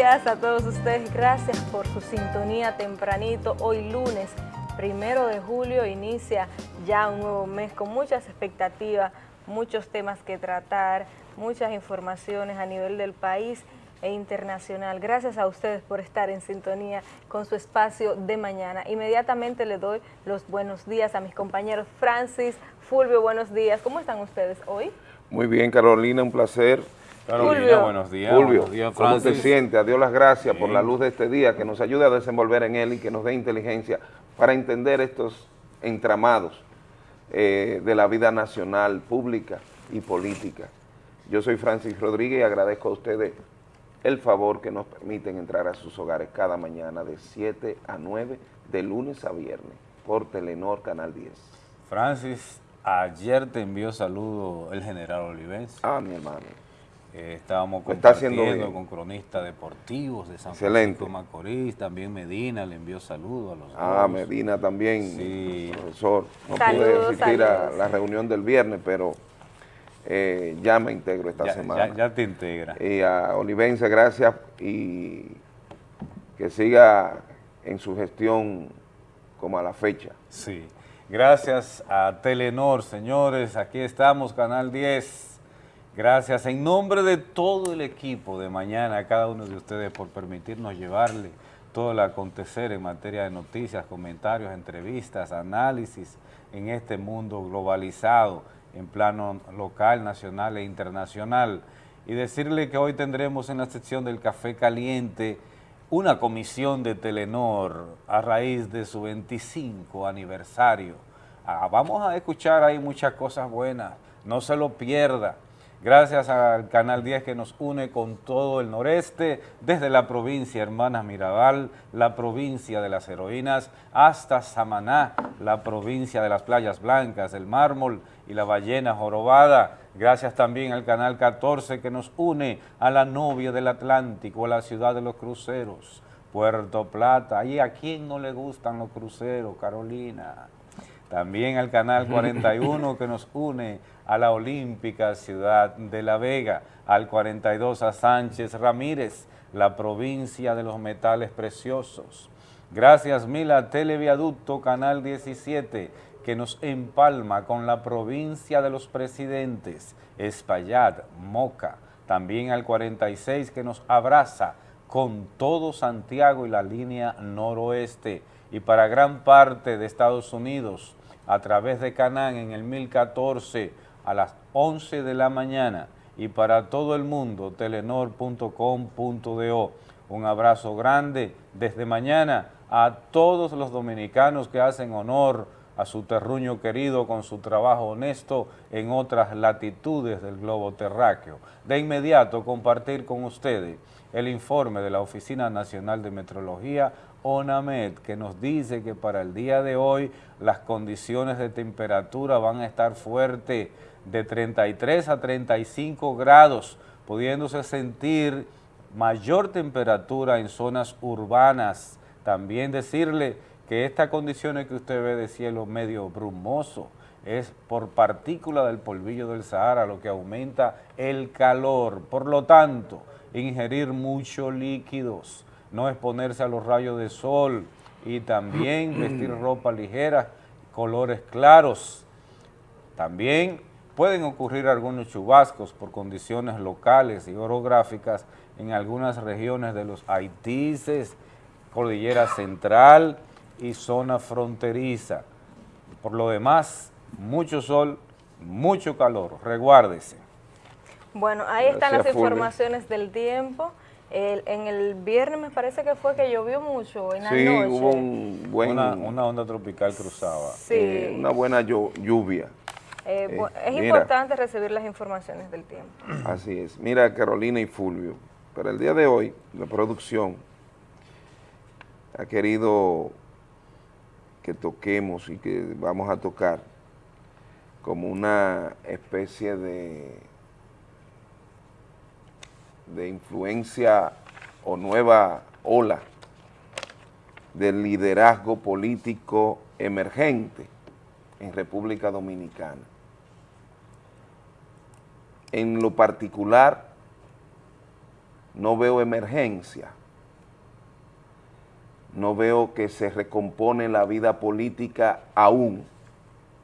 días a todos ustedes. Gracias por su sintonía tempranito. Hoy lunes, primero de julio, inicia ya un nuevo mes con muchas expectativas, muchos temas que tratar, muchas informaciones a nivel del país e internacional. Gracias a ustedes por estar en sintonía con su espacio de mañana. Inmediatamente le doy los buenos días a mis compañeros Francis, Fulvio, buenos días. ¿Cómo están ustedes hoy? Muy bien, Carolina, un placer. Carolina, buenos días. Fulvio, buenos días, ¿cómo te Francis. sientes? A Dios las gracias por la luz de este día, que nos ayude a desenvolver en él y que nos dé inteligencia para entender estos entramados eh, de la vida nacional, pública y política. Yo soy Francis Rodríguez y agradezco a ustedes el favor que nos permiten entrar a sus hogares cada mañana de 7 a 9, de lunes a viernes, por Telenor Canal 10. Francis, ayer te envió saludo el general Olivense. Ah, mi hermano. Eh, estábamos está compartiendo bien. con cronistas deportivos de San Excelente. Francisco de Macorís, también Medina le envió saludos a los Ah, dos. Medina también, Sí. profesor. No Saludos, pude asistir a la reunión del viernes, pero eh, ya me integro esta Ya, semana. ya- ya te integra. Y a Olivense, gracias y que siga en su gestión como a la fecha. Sí. Gracias a Telenor, señores. Aquí estamos, Canal 10. Gracias en nombre de todo el equipo de mañana, a cada uno de ustedes por permitirnos llevarle todo el acontecer en materia de noticias, comentarios, entrevistas, análisis en este mundo globalizado en plano local, nacional e internacional. Y decirle que hoy tendremos en la sección del Café Caliente una comisión de Telenor a raíz de su 25 aniversario. Ah, vamos a escuchar ahí muchas cosas buenas, no se lo pierda. Gracias al Canal 10 que nos une con todo el noreste, desde la provincia Hermanas Mirabal, la provincia de las heroínas, hasta Samaná, la provincia de las playas blancas, el mármol y la ballena jorobada. Gracias también al Canal 14 que nos une a la novia del Atlántico, a la ciudad de los cruceros, Puerto Plata. ¿Y a quién no le gustan los cruceros, Carolina? También al Canal 41 que nos une a la olímpica ciudad de La Vega, al 42 a Sánchez Ramírez, la provincia de los metales preciosos. Gracias mil a Televiaducto Canal 17 que nos empalma con la provincia de los presidentes, Espaillat, Moca. También al 46 que nos abraza con todo Santiago y la línea noroeste. Y para gran parte de Estados Unidos, a través de Canán en el 1014 a las 11 de la mañana y para todo el mundo telenor.com.do. Un abrazo grande desde mañana a todos los dominicanos que hacen honor a su terruño querido con su trabajo honesto en otras latitudes del globo terráqueo. De inmediato compartir con ustedes el informe de la Oficina Nacional de Metrología, ONAMED, que nos dice que para el día de hoy las condiciones de temperatura van a estar fuertes de 33 a 35 grados, pudiéndose sentir mayor temperatura en zonas urbanas. También decirle que estas condiciones que usted ve de cielo medio brumoso es por partícula del polvillo del Sahara, lo que aumenta el calor. Por lo tanto, ingerir muchos líquidos, no exponerse a los rayos de sol y también vestir ropa ligera, colores claros. También pueden ocurrir algunos chubascos por condiciones locales y orográficas en algunas regiones de los Haitises, Cordillera Central y zona fronteriza. Por lo demás, mucho sol, mucho calor. Reguárdese. Bueno, ahí están las informaciones del tiempo. El- en el viernes me parece que fue que llovió mucho en la Sí, noche. hubo un buen, Una, una onda tropical cruzaba. Sí. eh, una buena llu- lluvia. Eh, eh, es mira. importante recibir las informaciones del tiempo. Así es. Mira, Carolina y Fulvio, para el día de hoy, la producción ha querido que toquemos y que vamos a tocar como una especie de, de influencia o nueva ola del liderazgo político emergente en República Dominicana en lo particular no veo emergencia, no veo que se recompone la vida política aún.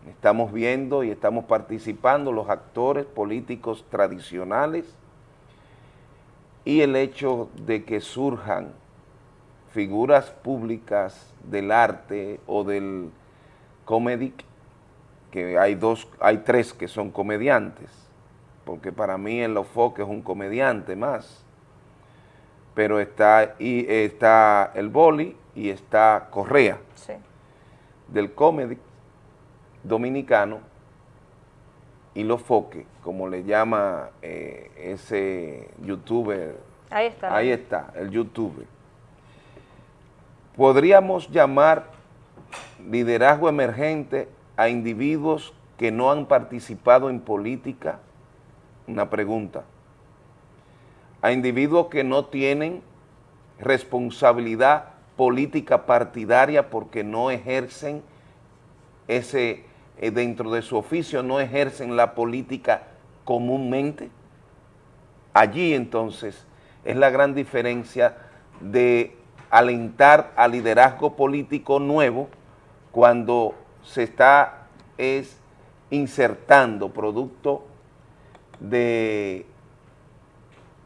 Estamos viendo y estamos participando los actores políticos tradicionales y el hecho de que surjan figuras públicas del arte o del comedic, que hay dos, hay tres que son comediantes, porque para mí el Lofoque es un comediante más, pero está, y, está el Boli y está Correa, del comedy dominicano, y Lofoque, como le llama eh, ese youtuber. Ahí está. Ahí está, el youtuber. Podríamos llamar liderazgo emergente a individuos que no han participado en política, una pregunta, a individuos que no tienen responsabilidad política partidaria porque no ejercen ese, eh, dentro de su oficio, no ejercen la política comúnmente. Allí entonces es la gran diferencia de alentar al liderazgo político nuevo cuando se está es insertando producto de,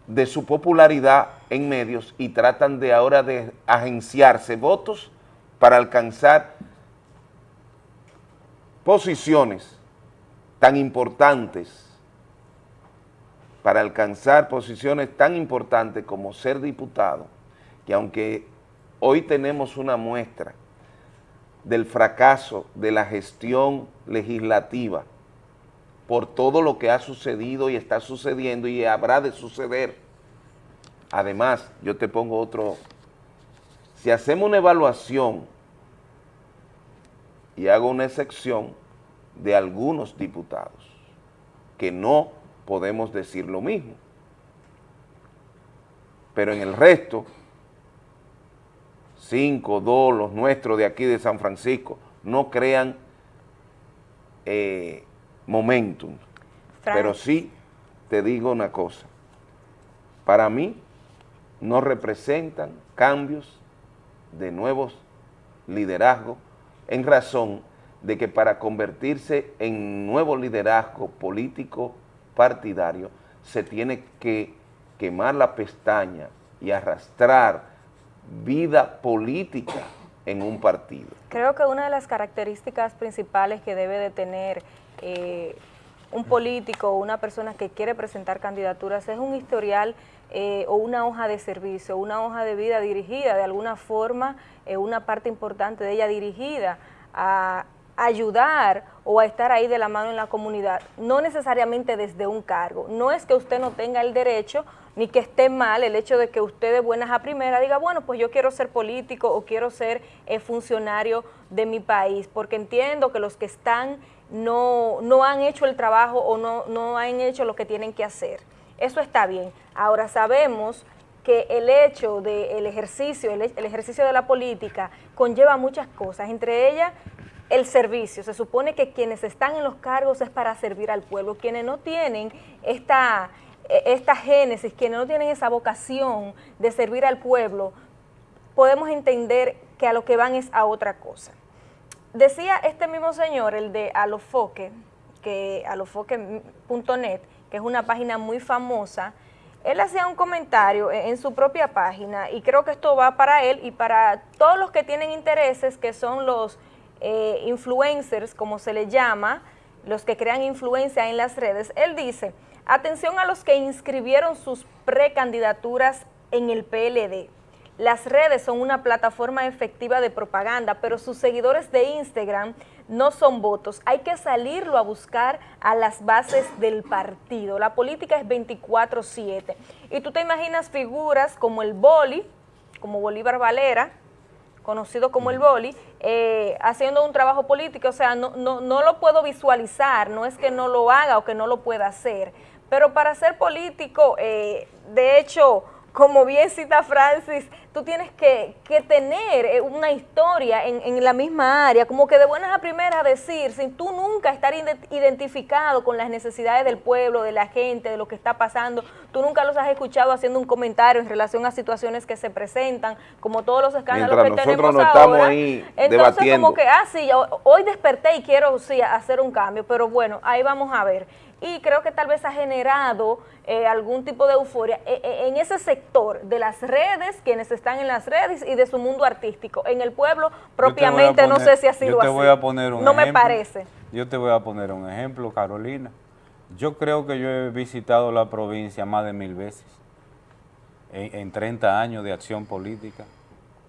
de su popularidad en medios y tratan de ahora de agenciarse votos para alcanzar posiciones tan importantes, para alcanzar posiciones tan importantes como ser diputado, que aunque hoy tenemos una muestra del fracaso de la gestión legislativa por todo lo que ha sucedido y está sucediendo y habrá de suceder. Además, yo te pongo otro, si hacemos una evaluación y hago una excepción de algunos diputados, que no podemos decir lo mismo, pero en el resto cinco, dos, los nuestros de aquí de San Francisco, no crean eh, momentum. Pero sí te digo una cosa, para mí no representan cambios de nuevos liderazgos en razón de que para convertirse en nuevo liderazgo político partidario se tiene que quemar la pestaña y arrastrar vida política en un partido. Creo que una de las características principales que debe de tener eh, un político o una persona que quiere presentar candidaturas es un historial eh, o una hoja de servicio, una hoja de vida dirigida, de alguna forma, eh, una parte importante de ella dirigida a ayudar o a estar ahí de la mano en la comunidad, no necesariamente desde un cargo. No es que usted no tenga el derecho ni que esté mal el hecho de que usted de buenas a primera diga, bueno, pues yo quiero ser político o quiero ser eh, funcionario de mi país, porque entiendo que los que están no, no han hecho el trabajo o no, no han hecho lo que tienen que hacer. Eso está bien. Ahora sabemos que el hecho del ejercicio, el, el, ejercicio de la política conlleva muchas cosas, entre ellas el servicio. Se supone que quienes están en los cargos es para servir al pueblo. Quienes no tienen esta, e, esta génesis, quienes no tienen esa vocación de servir al pueblo, podemos entender que a lo que van es a otra cosa. Decía este mismo señor, el de Alofoque, que alofoque.net, que es una página muy famosa, él hacía un comentario en su propia página y creo que esto va para él y para todos los que tienen intereses, que son los eh, influencers, como se le llama, los que crean influencia en las redes, él dice, atención a los que inscribieron sus precandidaturas en el PLD. Las redes son una plataforma efectiva de propaganda, pero sus seguidores de Instagram no son votos. Hay que salirlo a buscar a las bases del partido. La política es 24-7. Y tú te imaginas figuras como el Boli, como Bolívar Valera, conocido como el boli, eh, haciendo un trabajo político, o sea, no, no, no lo puedo visualizar, no es que no lo haga o que no lo pueda hacer, pero para ser político, eh, de hecho, como bien cita Francis, tú tienes que, tener eh, una historia en, la misma área, como que de buenas a primeras decir, sin tú nunca estar identificado con las necesidades del pueblo, de la gente, de lo que está pasando, tú nunca los has escuchado haciendo un comentario en relación a situaciones que se presentan, como todos los escándalos que tenemos ahora. Estamos ahí Entonces como que, ah, sí, hoy desperté y quiero sí, hacer un cambio, pero bueno, ahí vamos a ver y creo que tal vez ha generado eh, algún tipo de euforia eh, eh, en ese sector de las redes, quienes están en las redes y de su mundo artístico. En el pueblo propiamente no sé si ha sido yo te así. Voy a poner un no me parece. Yo te voy a poner un ejemplo, Carolina. Yo creo que yo he visitado la provincia más de mil veces en, en 30 años de acción política,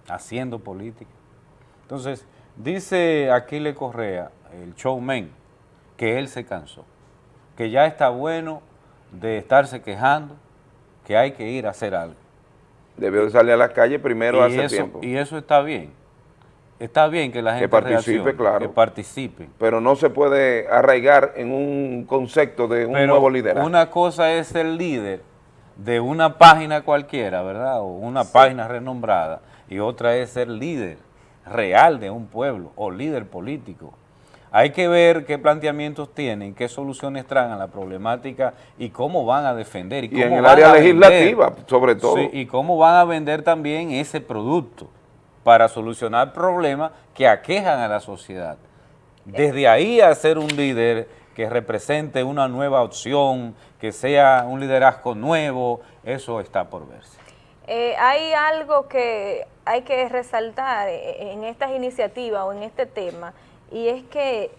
haciendo política. Entonces, dice Aquiles Correa, el showman, que él se cansó que ya está bueno de estarse quejando, que hay que ir a hacer algo. Debió salir a la calle primero hace tiempo. Y eso está bien. Está bien que la gente que participe, claro. Que participe. Pero no se puede arraigar en un concepto de un nuevo liderazgo. Una cosa es el líder de una página cualquiera, ¿verdad? O una página renombrada. Y otra es ser líder real de un pueblo o líder político. Hay que ver qué planteamientos tienen, qué soluciones traen a la problemática y cómo van a defender. Y, en el área legislativa, sobre todo. y cómo van a vender también ese producto para solucionar problemas que aquejan a la sociedad. Desde ahí a ser un líder que represente una nueva opción, que sea un liderazgo nuevo, eso está por verse. Eh, hay algo que hay que resaltar en estas iniciativas o en este tema, y es que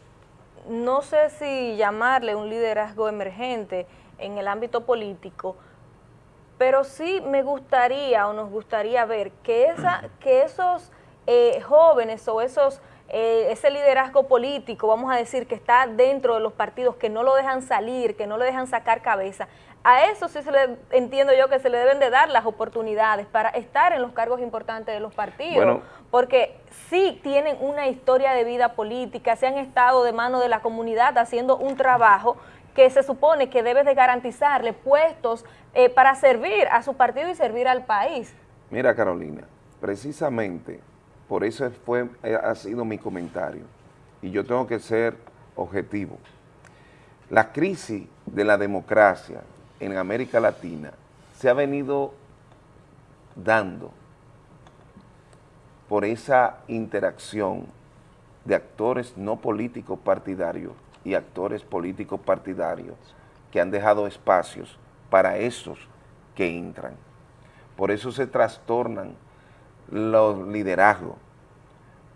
no sé si llamarle un liderazgo emergente en el ámbito político, pero sí me gustaría o nos gustaría ver que, esa, que esos eh, jóvenes o esos eh, ese liderazgo político, vamos a decir, que está dentro de los partidos, que no lo dejan salir, que no le dejan sacar cabeza, a eso sí se le entiendo yo que se le deben de dar las oportunidades para estar en los cargos importantes de los partidos, porque sí tienen una historia de vida política, se han estado de mano de la comunidad haciendo un trabajo que se supone que debe de garantizarle puestos eh, para servir a su partido y servir al país. Mira Carolina, precisamente por eso fue, eh, ha sido mi comentario y yo tengo que ser objetivo. La crisis de la democracia en América Latina se ha venido dando por esa interacción de actores no políticos partidarios y actores políticos partidarios que han dejado espacios para esos que entran. Por eso se trastornan los liderazgos,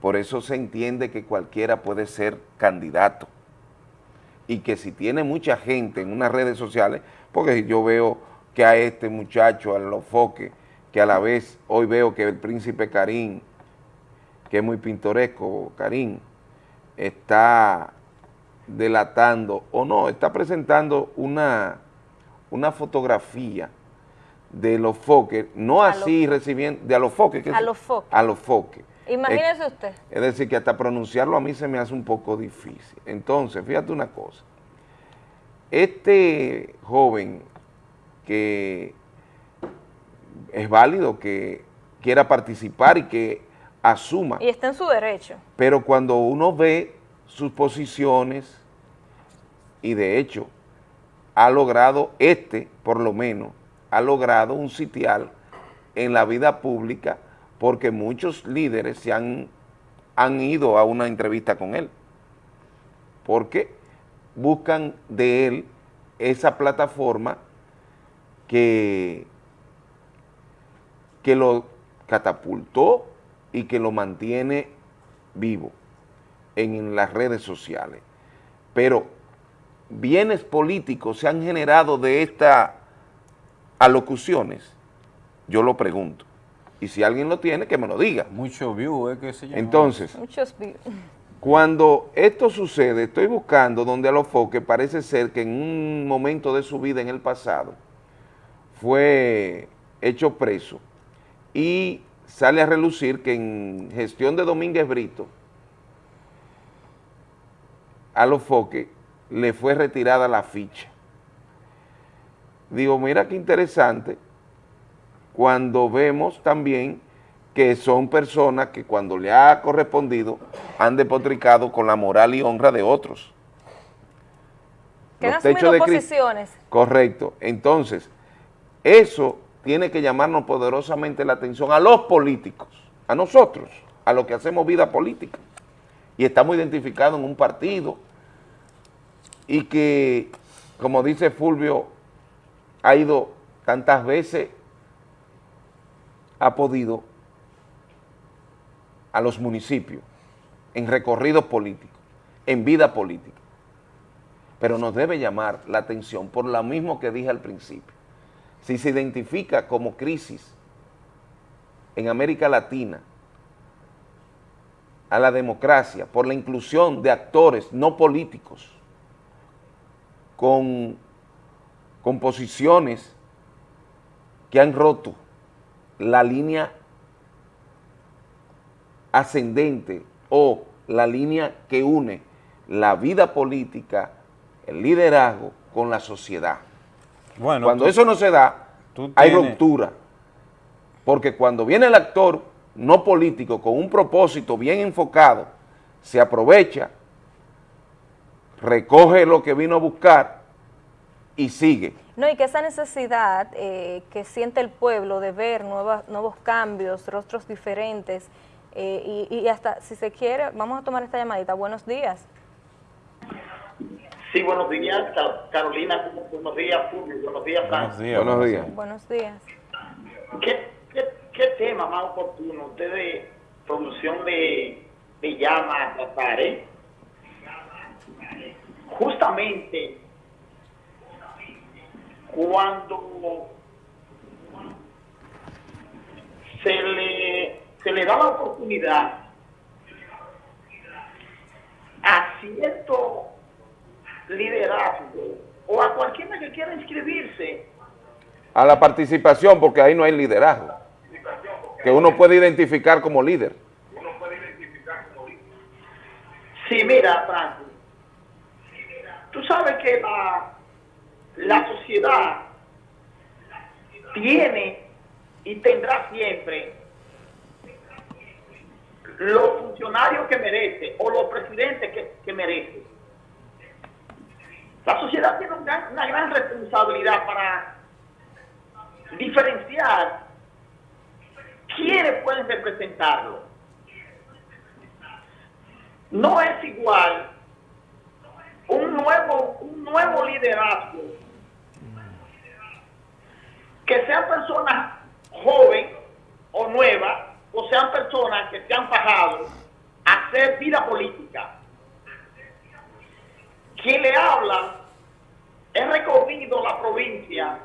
por eso se entiende que cualquiera puede ser candidato y que si tiene mucha gente en unas redes sociales, porque yo veo que a este muchacho, a los foques, que a la vez hoy veo que el príncipe Karim, que es muy pintoresco, Karim, está delatando, o no, está presentando una, una fotografía de los foques, no así recibiendo, de a los foques. a los foques. A los foques. Imagínese usted. Es decir, que hasta pronunciarlo a mí se me hace un poco difícil. Entonces, fíjate una cosa. Este joven que es válido que quiera participar y que asuma. Y está en su derecho. Pero cuando uno ve sus posiciones, y de hecho ha logrado, este por lo menos, ha logrado un sitial en la vida pública porque muchos líderes se han, han ido a una entrevista con él, porque buscan de él esa plataforma que, que lo catapultó y que lo mantiene vivo en las redes sociales. Pero bienes políticos se han generado de estas alocuciones, yo lo pregunto. Y si alguien lo tiene, que me lo diga. Mucho view, ¿eh? Que se llama. Entonces, cuando esto sucede, estoy buscando donde a los foques parece ser que en un momento de su vida en el pasado fue hecho preso y sale a relucir que en gestión de Domínguez Brito a los foques le fue retirada la ficha. Digo, mira qué interesante, cuando vemos también que son personas que cuando le ha correspondido han depotricado con la moral y honra de otros. Que han asumido posiciones. Correcto. Entonces, eso tiene que llamarnos poderosamente la atención a los políticos, a nosotros, a los que hacemos vida política. Y estamos identificados en un partido y que, como dice Fulvio, ha ido tantas veces, ha podido a los municipios en recorridos políticos, en vida política. Pero nos debe llamar la atención por lo mismo que dije al principio. Si se identifica como crisis en América Latina a la democracia por la inclusión de actores no políticos con, con posiciones que han roto la línea ascendente o la línea que une la vida política, el liderazgo con la sociedad. Bueno, cuando eso no se da, hay ruptura. Porque cuando viene el actor no político con un propósito bien enfocado, se aprovecha, recoge lo que vino a buscar y sigue. No, y que esa necesidad eh, que siente el pueblo de ver nuevos cambios, rostros diferentes, eh, y, hasta, si se quiere, vamos a tomar esta llamadita. Buenos días. Sí, buenos días, Carolina. Buenos días, Fulvio. Buenos días, Frank. Buenos días. Buenos días. Buenos días. ¿Qué, qué, tema más oportuno? Ustedes, producción de, de llamas, tratar, Justamente cuando se le se le da la oportunidad a cierto liderazgo o a cualquiera que quiera inscribirse. A la participación, porque ahí no hay liderazgo. Que uno puede identificar como líder. Sí, mira, Franco. Tú sabes que la, la sociedad tiene y tendrá siempre los funcionarios que merece o los presidentes que, merece. La sociedad tiene una, gran responsabilidad para diferenciar quiénes pueden representarlo. No es igual un nuevo, un nuevo liderazgo que sean personas jóvenes o nuevas o sean personas que se han fajado a hacer vida política. Quien le habla, he recorrido la provincia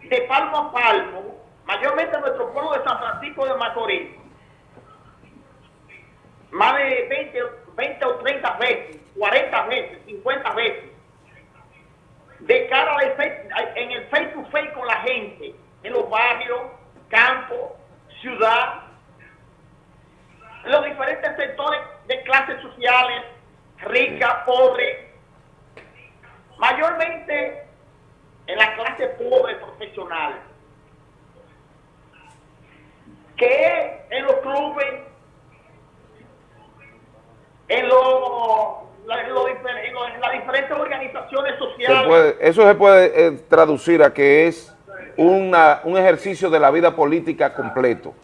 de palmo a palmo, mayormente nuestro pueblo de San Francisco de Macorís, más de 20, 20 o 30 veces, 40 veces, 50 veces, de cara en el face to face con la gente, en los barrios, campos, ciudad, los diferentes sectores de clases sociales, rica, pobre, mayormente en la clase pobre profesional, que en los clubes, en, los en, las diferentes organizaciones sociales. eso se puede eh, traducir a que es una, un ejercicio de la vida política completo.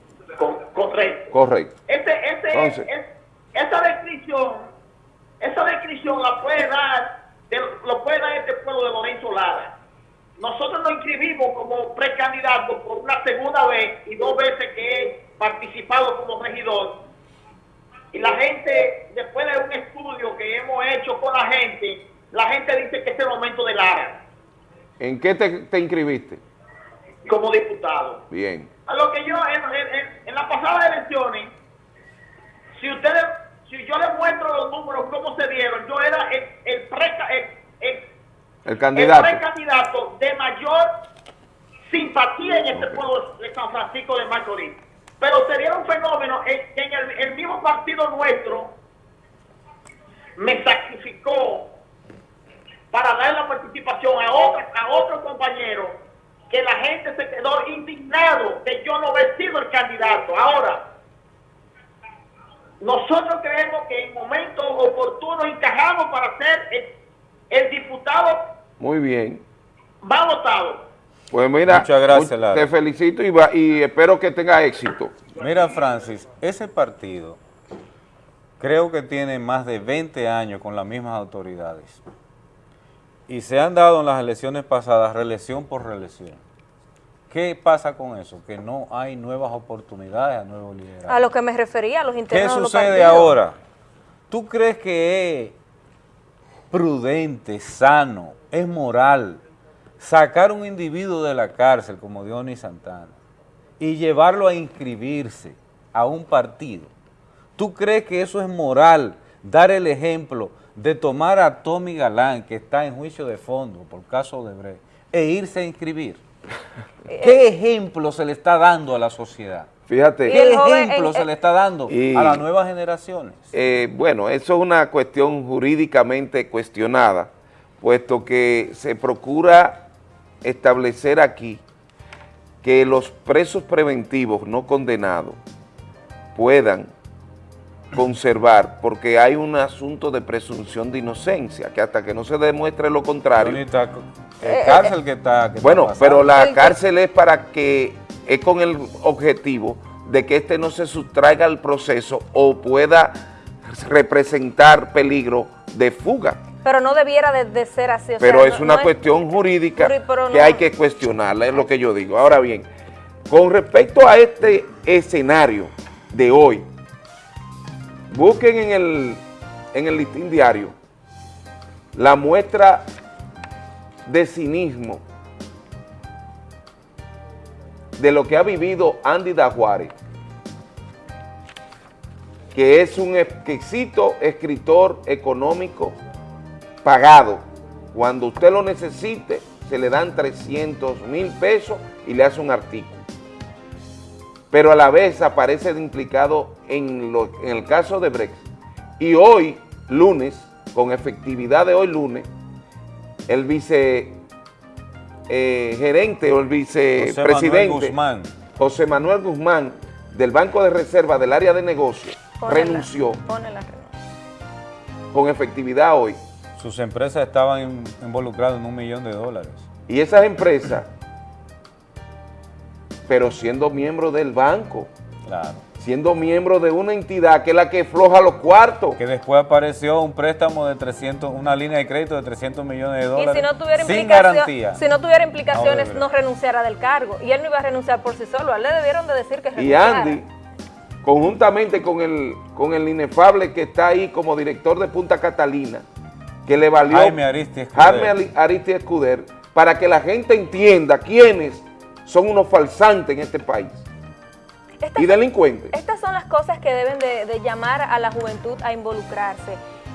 correcto. Correcto. Este, este, esa descripción, esa descripción la puede dar, lo puede dar este pueblo de Lorenzo Lara. Nosotros nos inscribimos como precandidato por una segunda vez y dos veces que he participado como regidor. Y la gente, después de un estudio que hemos hecho con la gente, la gente dice que es el momento de Lara. ¿En qué te, te inscribiste? como diputado. Bien. A lo que yo, en, en, las pasadas elecciones, si ustedes, si yo les muestro los números, cómo se dieron, yo era el, el, el, candidato. precandidato de mayor simpatía en este pueblo de San Francisco de Macorís. Pero sería un fenómeno en, en el, mismo partido nuestro me sacrificó para dar la participación a otros a otros compañeros que la gente gente se quedó indignado de yo no haber sido el candidato. Ahora, nosotros creemos que en momentos oportunos encajamos para ser el, el diputado Muy bien. más votado. Pues mira, Muchas gracias, Lara. te felicito y, va- y espero que tenga éxito. Mira, Francis, ese partido creo que tiene más de 20 años con las mismas autoridades. Y se han dado en las elecciones pasadas reelección por reelección. ¿Qué pasa con eso? Que no hay nuevas oportunidades a nuevos liderazgos. A lo que me refería, a los ¿Qué internos de los sucede ahora? ¿Tú crees que es prudente, sano, es moral sacar un individuo de la cárcel como Dionis Santana y llevarlo a inscribirse a un partido? ¿Tú crees que eso es moral, dar el ejemplo de tomar a Tommy Galán, que está en juicio de fondo por caso de Brecht, e irse a inscribir? ¿Qué ejemplo se le está dando a la sociedad? Fíjate. ¿Qué ejemplo se le está dando y- a las nuevas generaciones? Eh, bueno, eso es una cuestión jurídicamente cuestionada, puesto que se procura establecer aquí que los presos preventivos no condenados puedan conservar, porque hay un asunto de presunción de inocencia, que hasta que no se demuestre lo contrario, Ahorita, eh, cárcel que está que está Bueno, pero la El cárcel es para que, es con el objetivo de que este no se sustraiga al proceso o pueda representar peligro de fuga. Pero no debiera de, de ser así. o Pero sea, es no- una no cuestión jurídica que hay que cuestionarla, es lo que yo digo. Ahora bien, con respecto a este escenario de hoy, busquen en el, en el listín diario la muestra de cinismo de lo que ha vivido Andy Dajuárez, que es un exquisito escritor económico pagado. Cuando usted lo necesite, se le dan 300 mil pesos y le hace un artículo. Pero a la vez aparece implicado en, lo- en el caso de Brexit. Y hoy, lunes, con efectividad de hoy lunes, el vice eh, gerente o el José vicepresidente Manuel Guzmán. José Manuel Guzmán del Banco de Reserva del área de negocios Ponela, renunció ponela, renunció. con efectividad hoy. Sus empresas estaban in- involucradas en un millón de dólares. Y esas empresas, pero siendo miembro del banco, Claro. siendo miembro de una entidad que es la que floja los cuartos. Que después apareció un préstamo de 300, una línea de crédito de 300 millones de Y dólares. si no tuviera sin garantía. si no tuviera implicaciones, Odebrecht. no renunciara del cargo. Y él no iba a renunciar por sí solo. A él le debieron de decir que Y renunciara. Andy, conjuntamente con el, con el inefable que está ahí como director de Punta Catalina, que le valió Jaime Aristi. Jaime Ali- Aristi Escuder, para que la gente entienda quiénes son unos falsantes en este país Estas y delincuentes. Estas son las cosas que deben de, de llamar a la juventud a involucrarse.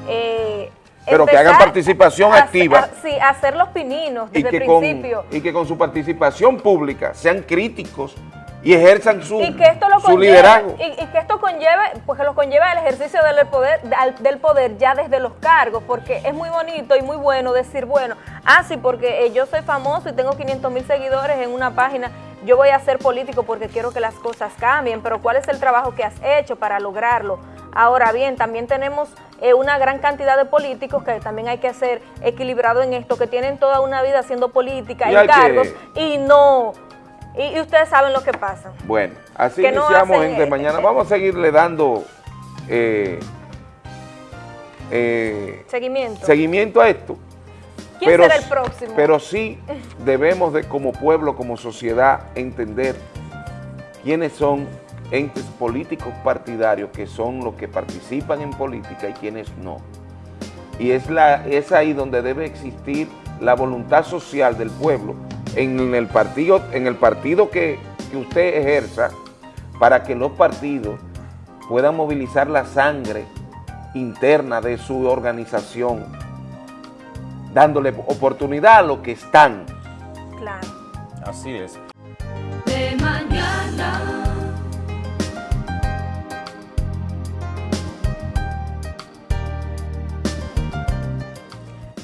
Eh, Pero que hagan participación a- activa. a- sí, hacer los pininos y desde que, el con, principio. y que con su participación pública sean críticos y ejerzan su, y que esto lo su conlleve, liderazgo. y, y que esto conlleve, pues que lo conlleva el ejercicio del poder, del poder ya desde los cargos, porque es muy bonito y muy bueno decir, bueno, ah, sí, porque eh, yo soy famoso y tengo 500 mil seguidores en una página, yo voy a ser político porque quiero que las cosas cambien, pero ¿cuál es el trabajo que has hecho para lograrlo? Ahora bien, también tenemos eh, una gran cantidad de políticos que también hay que ser equilibrado en esto, que tienen toda una vida haciendo política Y que- cargos y no... Y, y ustedes saben lo que pasa. Bueno, así que no iniciamos de eh, mañana. Vamos a seguirle dando eh, eh, Seguimiento. seguimiento a esto. ¿Quién será el próximo? Pero sí debemos de como pueblo, como sociedad, entender quiénes son entes políticos partidarios que son los que participan en política y quiénes no. Y es, la, es ahí donde debe existir la voluntad social del pueblo en el partido, en el partido que, que usted ejerza para que los partidos puedan movilizar la sangre interna de su organización, dándole oportunidad a los que están. Claro. Así es.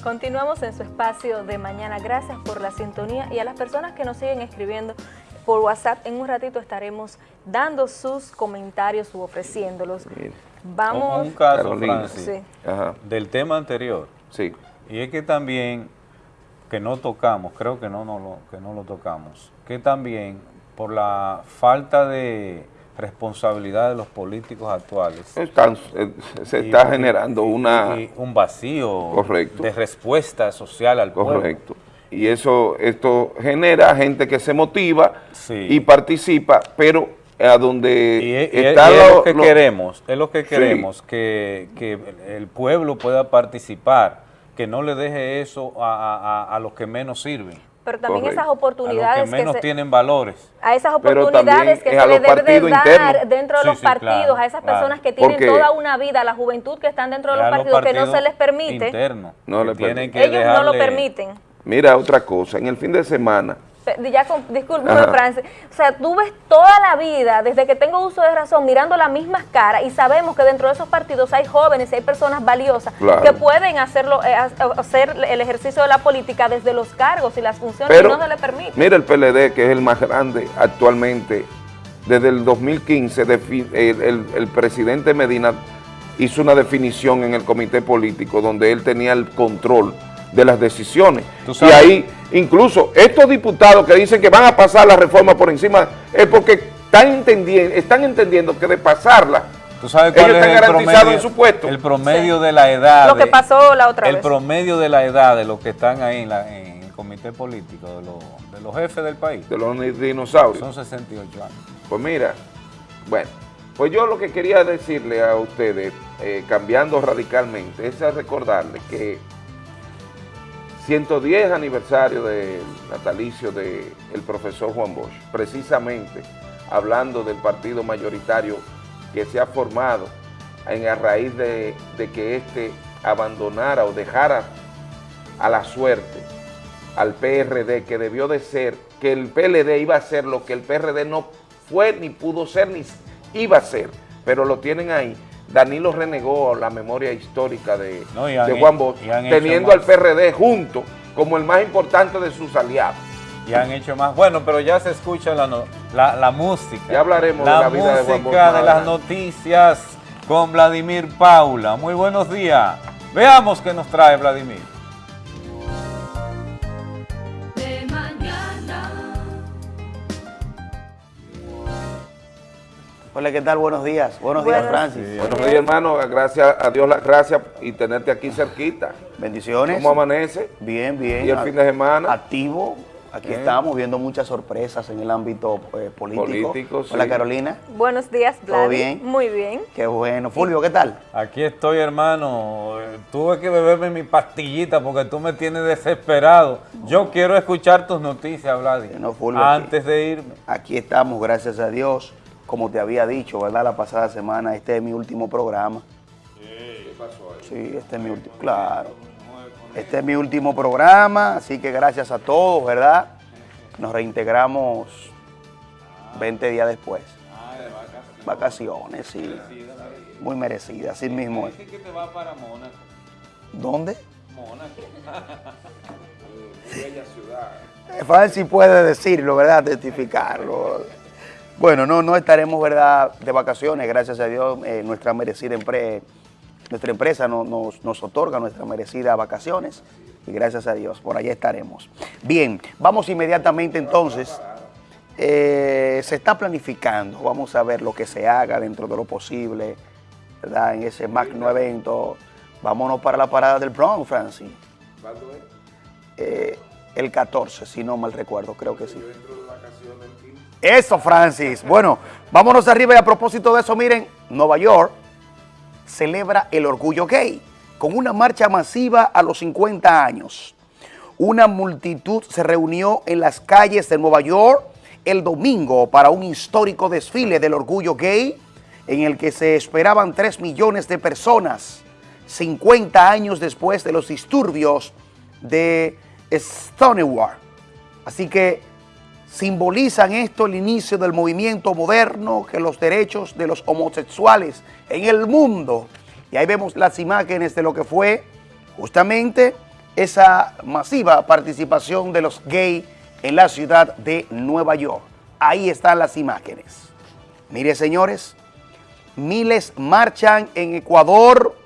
Continuamos en su espacio de mañana. Gracias por la sintonía y a las personas que nos siguen escribiendo por WhatsApp. En un ratito estaremos dando sus comentarios u ofreciéndolos. Mira. Vamos. Un, un caso, Carolina. Francis, Sí. Ajá, del tema anterior. sí. Y es que también, que no tocamos, creo que no, no lo, que no lo tocamos, que también por la falta de responsabilidad de los políticos actuales. Están- eh, se está y- generando y- una... y un vacío Correcto. de respuesta social al pueblo. Correcto. Y eso, esto genera gente que se motiva Sí. y participa, pero a donde Y es, lo- que lo- queremos, es lo que Sí. queremos, que, que el pueblo pueda participar, que no le deje eso a- a los que menos sirven, Pero también Correcto. esas a los oportunidades que menos se- tienen valores. a esas oportunidades que se a le debe de dar internos. dentro de Sí, los sí, partidos, claro, a esas claro. personas que tienen Porque- toda una vida, la juventud que están dentro de los partidos, que no se les permite, No que le tienen permite. que ellos no lo permiten. Mira otra cosa, en el fin de semana, Ya con. Francis. O sea, tú ves toda la vida, desde que tengo uso de razón, mirando las mismas caras y sabemos que dentro de esos partidos hay jóvenes y hay personas valiosas Claro. que pueden hacerlo, eh, ha- hacer el ejercicio de la política desde los cargos y las funciones pero y no se le permite. mira el PLD, que es el más grande actualmente, desde el 2015, defi- el, el- el presidente Medina hizo una definición en el comité político donde él tenía el control de las decisiones. Y ahí, incluso estos diputados que dicen que van a pasar la reforma por encima, es porque están entendiendo, están entendiendo que de pasarla, ¿Tú sabes ellos es están el garantizados promedio, en su puesto. El promedio de la edad. Lo que pasó la otra el vez. promedio de la edad de los que están ahí en, la- en el comité político, de los, de los jefes del país, de los dinosaurios. son 68 años. Pues mira, bueno, pues yo lo que quería decirle a ustedes, eh, cambiando radicalmente, es a recordarles que 110 aniversario del natalicio del profesor Juan Bosch, precisamente hablando del partido mayoritario que se ha formado en, a raíz de, que éste abandonara o dejara a la suerte al PRD, que debió de ser, que el PLD iba a ser lo que el PRD no fue, ni pudo ser, ni iba a ser, pero lo tienen ahí. Danilo renegó la memoria histórica de, No, y han de Juan Bosch, teniendo al PRD junto como el más importante de sus aliados. Y han hecho más. Bueno, pero ya se escucha la, no- la, la música. Ya hablaremos de la vida de Juan Bosch música de las noticias con Vladimir Paula. Muy buenos días. Veamos qué nos trae Vladimir. Hola, ¿qué tal? Buenos días. Buenos, días, Buenos- Francis. Buenos días, hermano. Gracias a Dios las gracias y tenerte aquí cerquita. Bendiciones. ¿Cómo amanece? Bien, bien. ¿Y el fin de semana? Activo. Aquí Bien. estamos viendo muchas sorpresas en el ámbito eh, político. Político, Hola, sí. Carolina. Buenos días, ¿Todo Vladi. bien? Muy bien. Qué bueno. Fulvio, ¿qué tal? Aquí estoy, hermano. Tuve que beberme mi pastillita porque tú me tienes desesperado. Yo quiero escuchar tus noticias, Vladimir. No, Fulvio, antes de irme. Aquí estamos, gracias a Dios. Como te había dicho, ¿verdad? La pasada semana, este es mi último programa. Sí, este es mi último, claro. Este es mi último programa, así que gracias a todos, ¿verdad? Nos reintegramos 20 días después. Vacaciones, sí. Muy merecidas, así mismo es. que te va para Mónaco. ¿Dónde? Mónaco. Es fácil puede decirlo, ¿verdad? Testificarlo. Bueno, no, no estaremos, ¿verdad?, de vacaciones, gracias a Dios, eh, nuestra merecida empre- nuestra empresa no- nos, nos otorga nuestras merecidas vacaciones y gracias a Dios, por allá estaremos. Bien, vamos inmediatamente entonces. Eh, se está planificando, vamos a ver lo que se haga dentro de lo posible, ¿verdad? En ese magno evento. Vámonos para la parada del Bronx, Francis. Eh, el 14, si no mal recuerdo, creo que sí. Eso, Francis. Bueno, vámonos arriba y a propósito de eso, miren, Nueva York celebra el orgullo gay con una marcha masiva a los 50 años. Una multitud se reunió en las calles de Nueva York el domingo para un histórico desfile del orgullo gay en el que se esperaban 3 millones de personas 50 años después de los disturbios de Stonewall. Así que simbolizan esto el inicio del movimiento moderno que los derechos de los homosexuales en el mundo. Y ahí vemos las imágenes de lo que fue justamente esa masiva participación de los gays en la ciudad de Nueva York. Ahí están las imágenes. Mire, señores, miles marchan en Ecuador.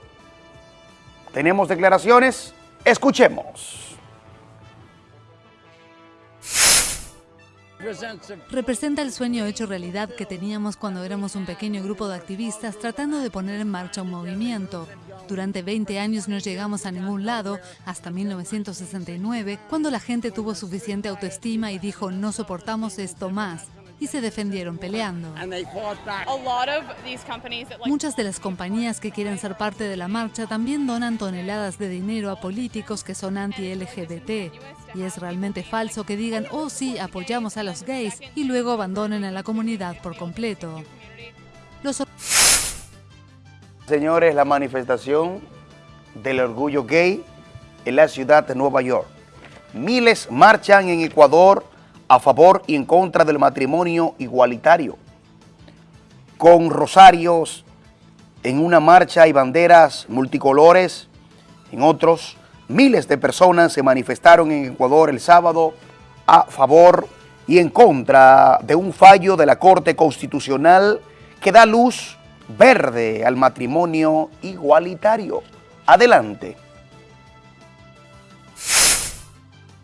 Tenemos declaraciones. Escuchemos. Representa el sueño hecho realidad que teníamos cuando éramos un pequeño grupo de activistas tratando de poner en marcha un movimiento. Durante 20 años no llegamos a ningún lado, hasta 1969, cuando la gente tuvo suficiente autoestima y dijo no soportamos esto más y se defendieron peleando. Muchas de las compañías que quieren ser parte de la marcha también donan toneladas de dinero a políticos que son anti-LGBT. Y es realmente falso que digan, oh sí, apoyamos a los gays y luego abandonen a la comunidad por completo. Los Señores, la manifestación del orgullo gay en la ciudad de Nueva York. Miles marchan en Ecuador a favor y en contra del matrimonio igualitario, con rosarios en una marcha y banderas multicolores, en otros, miles de personas se manifestaron en Ecuador el sábado a favor y en contra de un fallo de la Corte Constitucional que da luz verde al matrimonio igualitario. Adelante.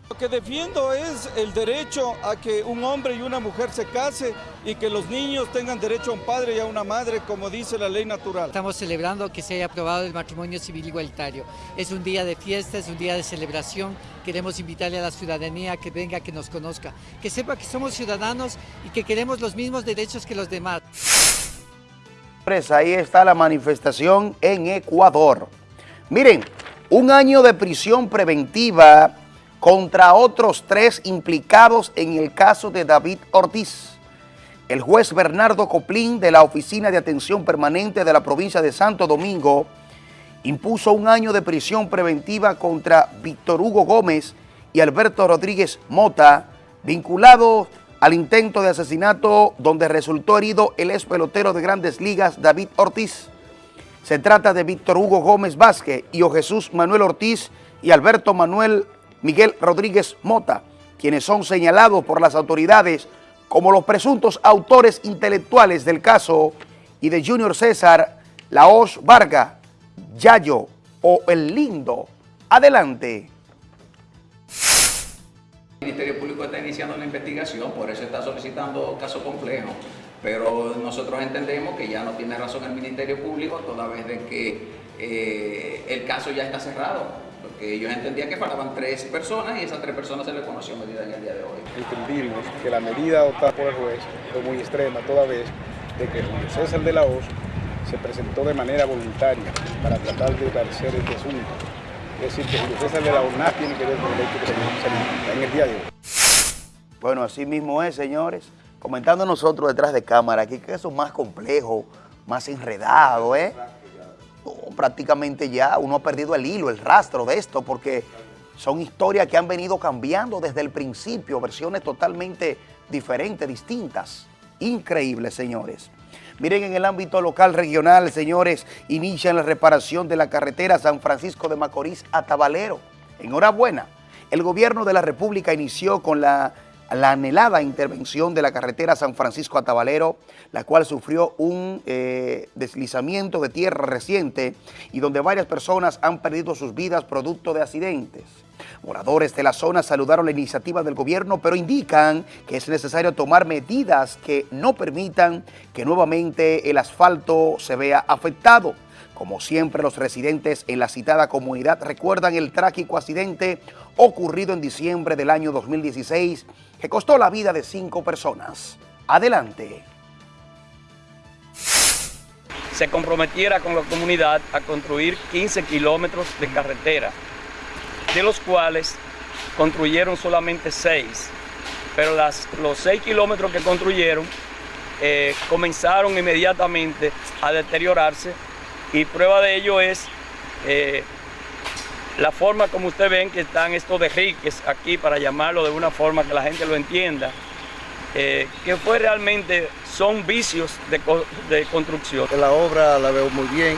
Lo que defiendo es el derecho a que un hombre y una mujer se case y que los niños tengan derecho a un padre y a una madre, como dice la ley natural. Estamos celebrando que se haya aprobado el matrimonio civil igualitario. Es un día de fiesta, es un día de celebración. Queremos invitarle a la ciudadanía a que venga, que nos conozca, que sepa que somos ciudadanos y que queremos los mismos derechos que los demás. Ahí está la manifestación en Ecuador. Miren, un año de prisión preventiva contra otros tres implicados en el caso de David Ortiz. El juez Bernardo Coplín de la Oficina de Atención Permanente de la provincia de Santo Domingo impuso un año de prisión preventiva contra Víctor Hugo Gómez y Alberto Rodríguez Mota, vinculados al intento de asesinato donde resultó herido el ex pelotero de grandes ligas David Ortiz. Se trata de Víctor Hugo Gómez Vázquez y o Jesús Manuel Ortiz y Alberto Manuel Miguel Rodríguez Mota, quienes son señalados por las autoridades como los presuntos autores intelectuales del caso y de Junior César, Laos Varga, Yayo o El Lindo. Adelante. El Ministerio Público está iniciando la investigación, por eso está solicitando caso complejo, pero nosotros entendemos que ya no tiene razón el Ministerio Público toda vez de que eh, el caso ya está cerrado porque ellos entendían que faltaban tres personas y esas tres personas se les conoció medida en el día de hoy. Entendimos que la medida adoptada por el juez fue muy extrema toda vez de que Julio César de la Hoz se presentó de manera voluntaria para tratar de esclarecer este asunto. Es decir, que Julio César de la Hoz nada tiene que ver con el hecho que se en el día de hoy. Bueno, así mismo es, señores. Comentando nosotros detrás de cámara, aquí que eso es más complejo, más enredado, ¿eh? Prácticamente ya uno ha perdido el hilo, el rastro de esto, porque son historias que han venido cambiando desde el principio, versiones totalmente diferentes, distintas. Increíbles, señores. Miren, en el ámbito local, regional, señores, inician la reparación de la carretera San Francisco de Macorís a Tabalero. Enhorabuena. El gobierno de la República inició con la la anhelada intervención de la carretera San Francisco a Tabalero, la cual sufrió un eh, deslizamiento de tierra reciente y donde varias personas han perdido sus vidas producto de accidentes. Moradores de la zona saludaron la iniciativa del gobierno, pero indican que es necesario tomar medidas que no permitan que nuevamente el asfalto se vea afectado. Como siempre, los residentes en la citada comunidad recuerdan el trágico accidente ocurrido en diciembre del año 2016 que costó la vida de cinco personas. Adelante. Se comprometiera con la comunidad a construir 15 kilómetros de carretera, de los cuales construyeron solamente 6, pero las, los 6 kilómetros que construyeron eh, comenzaron inmediatamente a deteriorarse y prueba de ello es eh, la forma como ustedes ven que están estos derriques aquí, para llamarlo de una forma que la gente lo entienda, eh, que fue realmente, son vicios de, de, construcción. La obra la veo muy bien,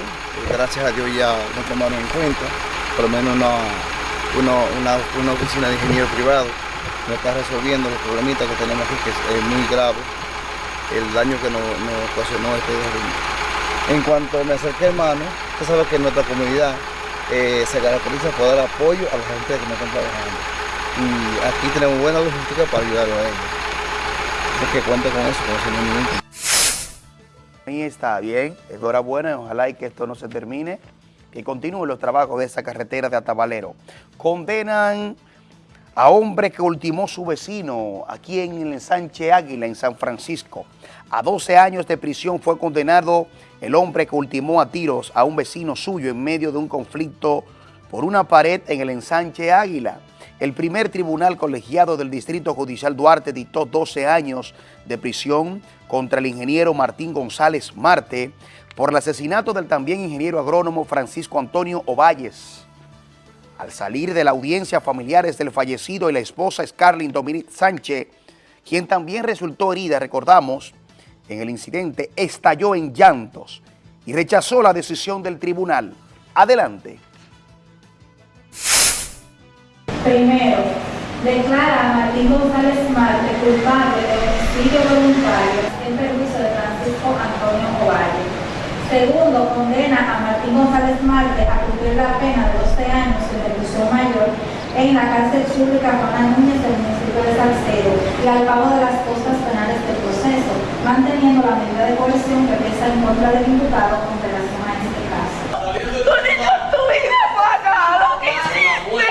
gracias a Dios ya nos tomaron en cuenta, por lo menos no, uno- una, una oficina de ingeniero privado, me está resolviendo los problemitas que tenemos aquí, que es muy grave, el daño que nos, nos ocasionó este derrumbe. En cuanto me acerqué, hermano, usted sabe que nuestra comunidad eh, se caracteriza por dar apoyo a la gente que no están trabajando. Y aquí tenemos buena logística para ayudarlo a ellos. Así que cuente con eso, con ese movimiento. Ahí está bien, enhorabuena, ojalá y que esto no se termine, que continúen los trabajos de esa carretera de Atabalero. Condenan a hombre que ultimó su vecino aquí en el ensanche Águila, en San Francisco. A 12 años de prisión fue condenado el hombre que ultimó a tiros a un vecino suyo en medio de un conflicto por una pared en el ensanche Águila. El primer tribunal colegiado del Distrito Judicial Duarte dictó 12 años de prisión contra el ingeniero Martín González Marte por el asesinato del también ingeniero agrónomo Francisco Antonio Ovalles. Al salir de la audiencia, familiares del fallecido y la esposa Scarlett Dominic Sánchez, quien también resultó herida, recordamos, en el incidente, estalló en llantos y rechazó la decisión del tribunal. Adelante. Primero, declara a Martín González Marte culpable de homicidio voluntario en perjuicio de Francisco Antonio Ovalle. Segundo, condena a Martín González Marte a cumplir la pena de 12 años en reclusión mayor en la cárcel pública Juana Núñez del municipio de Salcedo y al pago de las costas manteniendo la medida de coerción que pesa en contra del imputado con relación a este caso. Tu niño, tu vida paga lo que hiciste.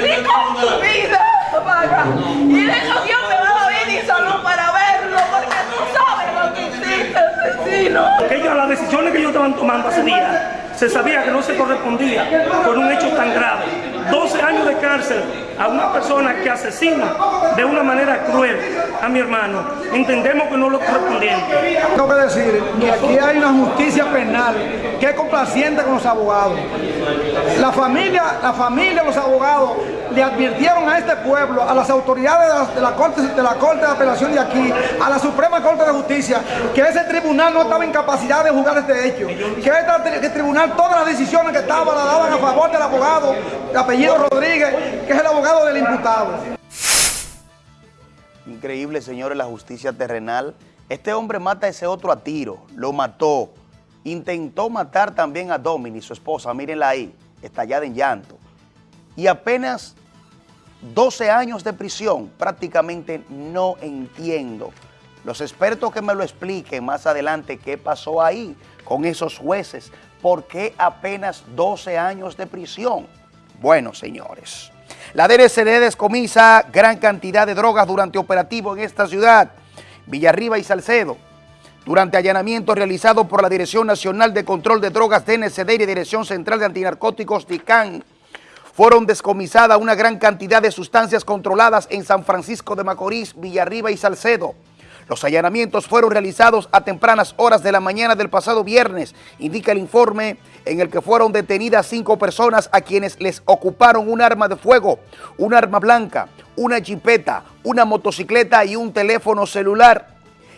Ni con tu vida paga. Y de eso Dios me va a dar y salud para verlo, porque tú sabes lo que hiciste, asesino. Que ellos, las decisiones que ellos estaban tomando hace días, se sabía que no se correspondía con un hecho tan grave. 12 años de cárcel a una persona que asesina de una manera cruel a mi hermano. Entendemos que no lo correspondiente. Tengo que decir que aquí hay una justicia penal que es complaciente con los abogados. La familia, la familia, los abogados le advirtieron a este pueblo, a las autoridades de la, Corte, de la Corte de Apelación de aquí, a la Suprema Corte de Justicia, que ese tribunal no estaba en capacidad de juzgar este hecho, que este tribunal todas las decisiones que estaban las daban a favor del abogado de apellido Rodríguez, que es el abogado del imputado. Increíble, señores, la justicia terrenal. Este hombre mata a ese otro a tiro, lo mató. Intentó matar también a Domini, su esposa, mírenla ahí, estallada en llanto. Y apenas 12 años de prisión, prácticamente no entiendo. Los expertos que me lo expliquen más adelante qué pasó ahí con esos jueces, por qué apenas 12 años de prisión. Bueno, señores, la DNCD descomisa gran cantidad de drogas durante operativo en esta ciudad, Villarriba y Salcedo. Durante allanamiento realizado por la Dirección Nacional de Control de Drogas DNCD y Dirección Central de Antinarcóticos DICAN, fueron descomisadas una gran cantidad de sustancias controladas en San Francisco de Macorís, Villarriba y Salcedo. Los allanamientos fueron realizados a tempranas horas de la mañana del pasado viernes, indica el informe en el que fueron detenidas cinco personas a quienes les ocuparon un arma de fuego, un arma blanca, una jipeta, una motocicleta y un teléfono celular.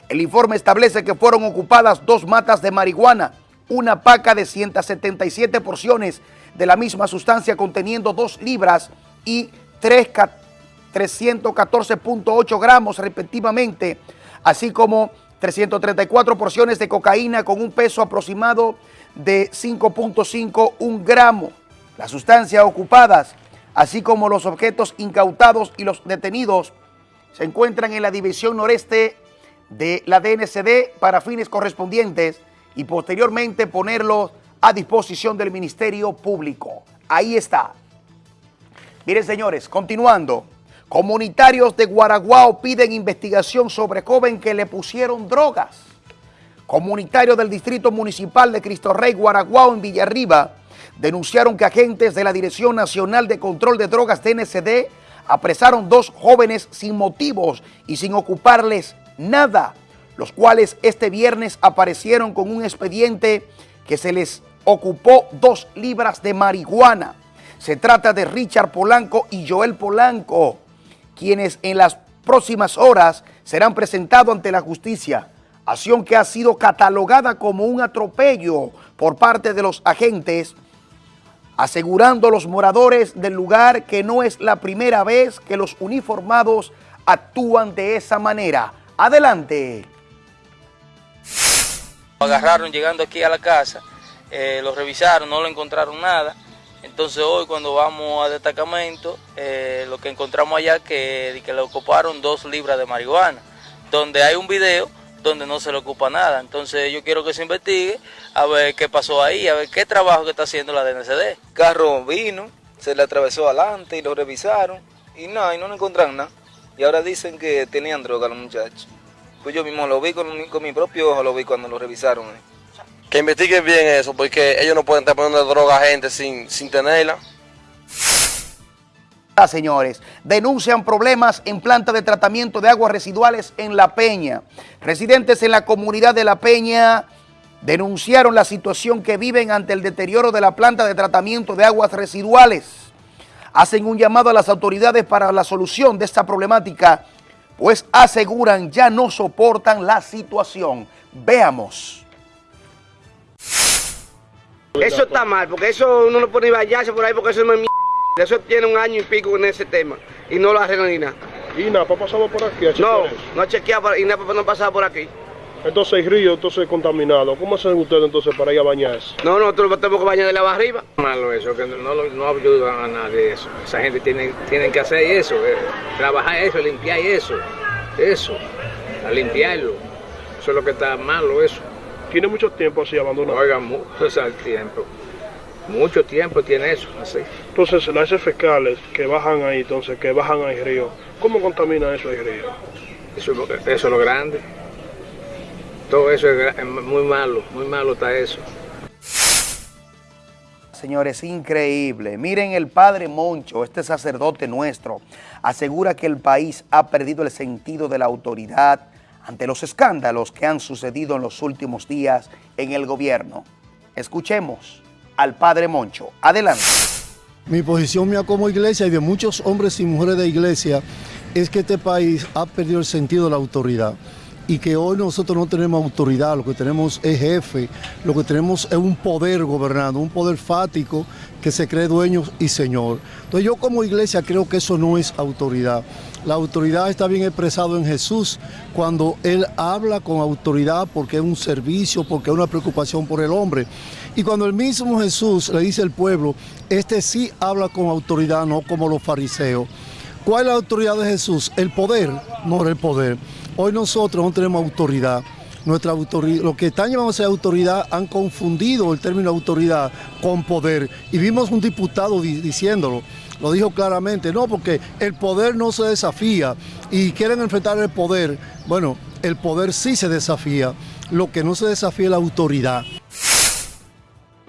El informe establece que fueron ocupadas dos matas de marihuana, una paca de 177 porciones de la misma sustancia conteniendo 2 libras y 3 314.8 gramos respectivamente, así como 334 porciones de cocaína con un peso aproximado de 5.51 gramos. Las sustancias ocupadas, así como los objetos incautados y los detenidos, se encuentran en la división noreste de la DNCD para fines correspondientes y posteriormente ponerlos a disposición del Ministerio Público. Ahí está. Miren, señores, continuando. Comunitarios de Guaraguao piden investigación sobre joven que le pusieron drogas. Comunitarios del Distrito Municipal de Cristo Rey, Guaraguao, en Villarriba, denunciaron que agentes de la Dirección Nacional de Control de Drogas DNCD apresaron dos jóvenes sin motivos y sin ocuparles nada, los cuales este viernes aparecieron con un expediente que se les ocupó dos libras de marihuana. Se trata de Richard Polanco y Joel Polanco, quienes en las próximas horas serán presentados ante la justicia. Acción que ha sido catalogada como un atropello por parte de los agentes asegurando los moradores del lugar que no es la primera vez que los uniformados actúan de esa manera. Adelante. Agarraron llegando aquí a la casa, eh, lo revisaron, no lo encontraron nada. Entonces hoy cuando vamos al destacamento, eh, lo que encontramos allá que, que le ocuparon dos libras de marihuana, donde hay un video donde no se le ocupa nada. Entonces yo quiero que se investigue a ver qué pasó ahí, a ver qué trabajo que está haciendo la DNCD. carro vino, se le atravesó adelante y lo revisaron y nada, y no le encontraron nada. Y ahora dicen que tenían droga los muchachos. Pues yo mismo lo vi con, con mi propio ojo, lo vi cuando lo revisaron. eh. Que investiguen bien eso, porque ellos no pueden estar poniendo droga a gente sin, sin tenerla. Ah, señores, denuncian problemas en planta de tratamiento de aguas residuales en La Peña. Residentes en la comunidad de La Peña denunciaron la situación que viven ante el deterioro de la planta de tratamiento de aguas residuales. Hacen un llamado a las autoridades para la solución de esta problemática, pues aseguran ya no soportan la situación. Veamos. Eso está mal, porque eso uno no puede ni bañarse por ahí porque eso no es mi Eso tiene un año y pico en ese tema y no lo arreglan ni nada. ¿Y NAPA ha pasado por aquí a No, eso? no ha chequeado y NAPA no ha pasado por aquí. Entonces el río entonces contaminado. ¿Cómo hacen ustedes entonces para ir a bañarse? No, nosotros tenemos que bañar de la arriba. malo eso, que no, lo- no ayudan a nadie eso. Esa gente tiene, tienen que hacer eso, eh, trabajar eso, limpiar eso, eso, a limpiarlo. Eso es lo que está malo eso. ¿Tiene mucho tiempo así abandonado? Oiga, mucho el tiempo. Mucho tiempo tiene eso, así. Entonces las heces fecales que bajan ahí, entonces que bajan al río, ¿cómo contamina eso el río? Eso, es lo- eso es lo grande. Todo eso es muy malo, muy malo está eso. Señores, increíble. Miren, el padre Moncho, este sacerdote nuestro, asegura que el país ha perdido el sentido de la autoridad ante los escándalos que han sucedido en los últimos días en el gobierno. Escuchemos al padre Moncho. Adelante. Mi posición mía como iglesia y de muchos hombres y mujeres de iglesia es que este país ha perdido el sentido de la autoridad y que hoy nosotros no tenemos autoridad, lo que tenemos es jefe, lo que tenemos es un poder gobernando, un poder fático que se cree dueño y señor. Entonces yo como iglesia creo que eso no es autoridad. La autoridad está bien expresado en Jesús cuando Él habla con autoridad porque es un servicio, porque es una preocupación por el hombre. Y cuando el mismo Jesús le dice al pueblo, este sí habla con autoridad, no como los fariseos. ¿Cuál es la autoridad de Jesús? El poder, no el poder. Hoy nosotros no tenemos autoridad. Nuestra autoridad, los que están ser autoridad han confundido el término autoridad con poder. Y vimos un diputado di- diciéndolo, lo dijo claramente, no, porque el poder no se desafía y quieren enfrentar el poder. Bueno, el poder sí se desafía, lo que no se desafía es la autoridad.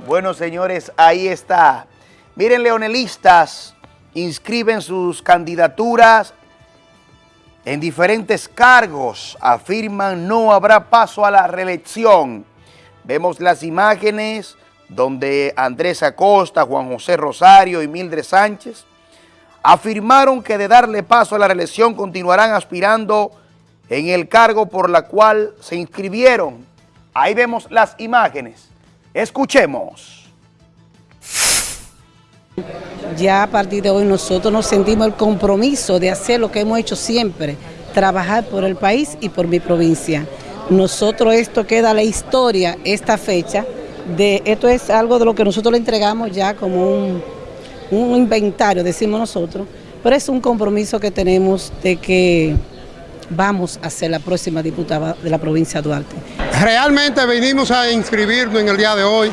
Bueno, señores, ahí está. Miren, leonelistas inscriben sus candidaturas en diferentes cargos. Afirman no habrá paso a la reelección. Vemos las imágenes donde Andrés Acosta, Juan José Rosario y Mildred Sánchez afirmaron que de darle paso a la reelección continuarán aspirando en el cargo por la cual se inscribieron. Ahí vemos las imágenes. Escuchemos. Ya a partir de hoy nosotros nos sentimos el compromiso de hacer lo que hemos hecho siempre, trabajar por el país y por mi provincia. Nosotros esto queda la historia, esta fecha, de esto es algo de lo que nosotros le entregamos ya como un, un inventario, decimos nosotros, pero es un compromiso que tenemos de que vamos a ser la próxima diputada de la provincia de Duarte. Realmente venimos a inscribirnos en el día de hoy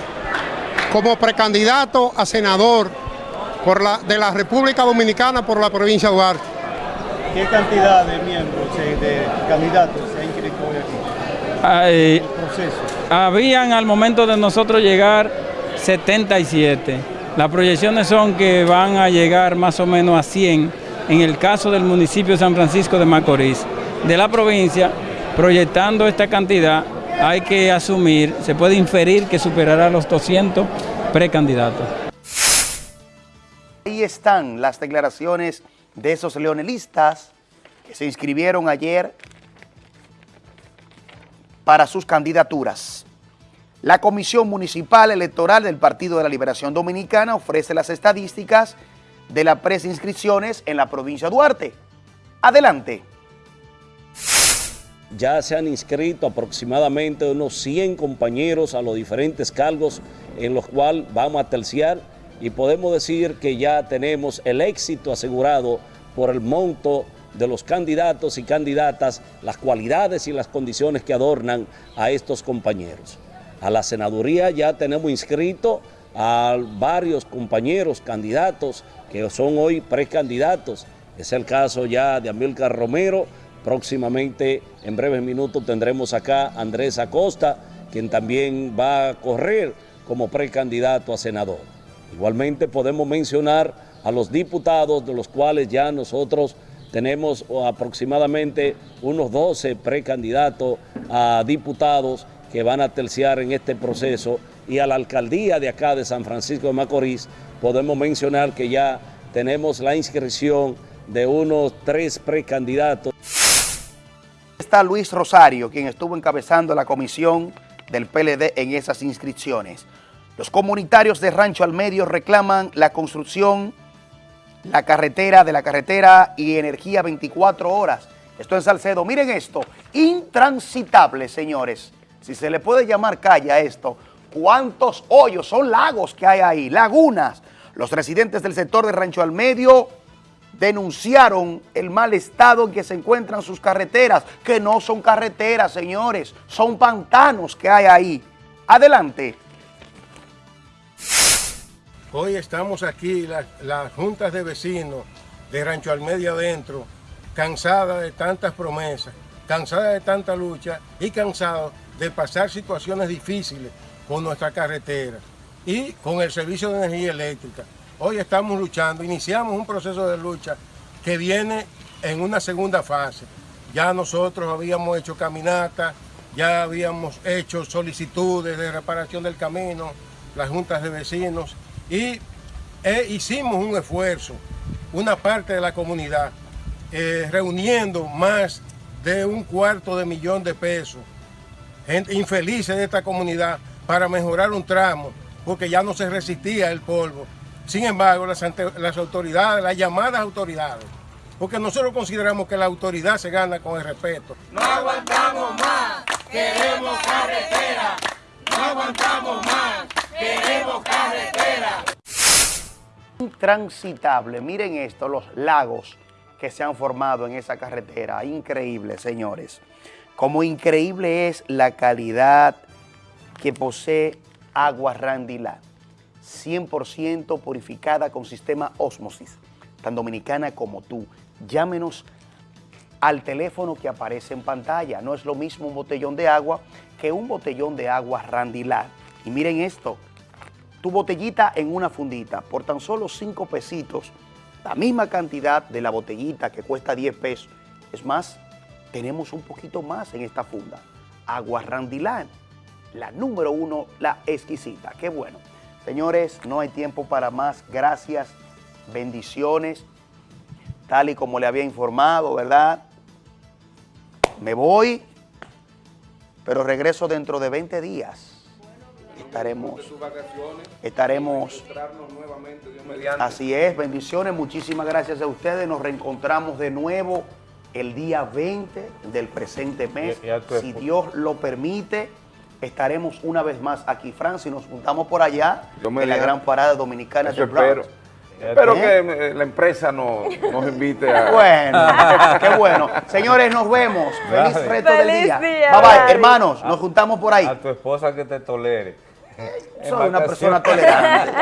como precandidato a senador por la, de la República Dominicana por la provincia de Duarte. ¿Qué cantidad de miembros, eh, de candidatos se ha inscrito hoy aquí? Ay, Proceso. Habían al momento de nosotros llegar 77. Las proyecciones son que van a llegar más o menos a 100 en el caso del municipio de San Francisco de Macorís. De la provincia, proyectando esta cantidad, hay que asumir, se puede inferir que superará los 200 precandidatos. Ahí están las declaraciones de esos leonelistas que se inscribieron ayer para sus candidaturas. La Comisión Municipal Electoral del Partido de la Liberación Dominicana ofrece las estadísticas de las preinscripciones en la provincia de Duarte. Adelante. Ya se han inscrito aproximadamente unos 100 compañeros a los diferentes cargos en los cuales vamos a terciar y podemos decir que ya tenemos el éxito asegurado por el monto de los candidatos y candidatas, las cualidades y las condiciones que adornan a estos compañeros. A la senaduría ya tenemos inscrito a varios compañeros candidatos que son hoy precandidatos. Es el caso ya de Amílcar Romero, próximamente en breves minutos tendremos acá a Andrés Acosta, quien también va a correr como precandidato a senador. Igualmente podemos mencionar a los diputados, de los cuales ya nosotros tenemos aproximadamente unos 12 precandidatos a diputados que van a terciar en este proceso y a la alcaldía de acá de San Francisco de Macorís podemos mencionar que ya tenemos la inscripción de unos tres precandidatos. Está Luis Rosario, quien estuvo encabezando la comisión del PLD en esas inscripciones. Los comunitarios de Rancho al Medio reclaman la construcción, la carretera de la carretera y energía 24 horas. Esto en Salcedo. Miren esto, intransitable, señores. Si se le puede llamar calle a esto, ¿cuántos hoyos? Son lagos que hay ahí, lagunas. Los residentes del sector de Rancho al Medio denunciaron el mal estado en que se encuentran sus carreteras, que no son carreteras, señores, son pantanos que hay ahí. Adelante. Hoy estamos aquí, las, juntas de vecinos de Rancho al Medio adentro, cansadas de tantas promesas, cansadas de tanta lucha y cansados de pasar situaciones difíciles con nuestra carretera y con el servicio de energía eléctrica. Hoy estamos luchando, iniciamos un proceso de lucha que viene en una segunda fase. Ya nosotros habíamos hecho caminatas, ya habíamos hecho solicitudes de reparación del camino, las juntas de vecinos, y eh, hicimos un esfuerzo, una parte de la comunidad, eh, reuniendo más de un cuarto de millón de pesos, infelices de esta comunidad, para mejorar un tramo, porque ya no se resistía el polvo. Sin embargo, las, las autoridades, las llamadas autoridades, porque nosotros consideramos que la autoridad se gana con el respeto. No aguantamos más, queremos carretera. No aguantamos más, queremos carretera. Intransitable, miren esto, los lagos que se han formado en esa carretera, increíble, señores. Como increíble es la calidad que posee agua Randilá, 100% purificada con sistema Osmosis, tan dominicana como tú. Llámenos al teléfono que aparece en pantalla. No es lo mismo un botellón de agua que un botellón de agua Randilá. Y miren esto, tu botellita en una fundita por tan solo 5 pesitos, la misma cantidad de la botellita que cuesta 10 pesos. Es más, tenemos un poquito más en esta funda. Agua Randilán, la número uno, la exquisita. Qué bueno. Señores, no hay tiempo para más. Gracias, bendiciones. Tal y como le había informado, ¿verdad? Me voy, pero regreso dentro de 20 días. Estaremos, estaremos, así es, bendiciones, muchísimas gracias a ustedes, nos reencontramos de nuevo el día 20 del presente mes, si Dios lo permite, estaremos una vez más aquí, Francia, y nos juntamos por allá en la gran parada dominicana de Bronx. Espero. Espero que eh, la empresa no- nos invite a... Bueno, qué bueno. Señores, nos vemos. Feliz resto del Feliz día. día, Bye bye, hermanos, nos juntamos por ahí. A tu esposa que te tolere. Soy una persona tolerante.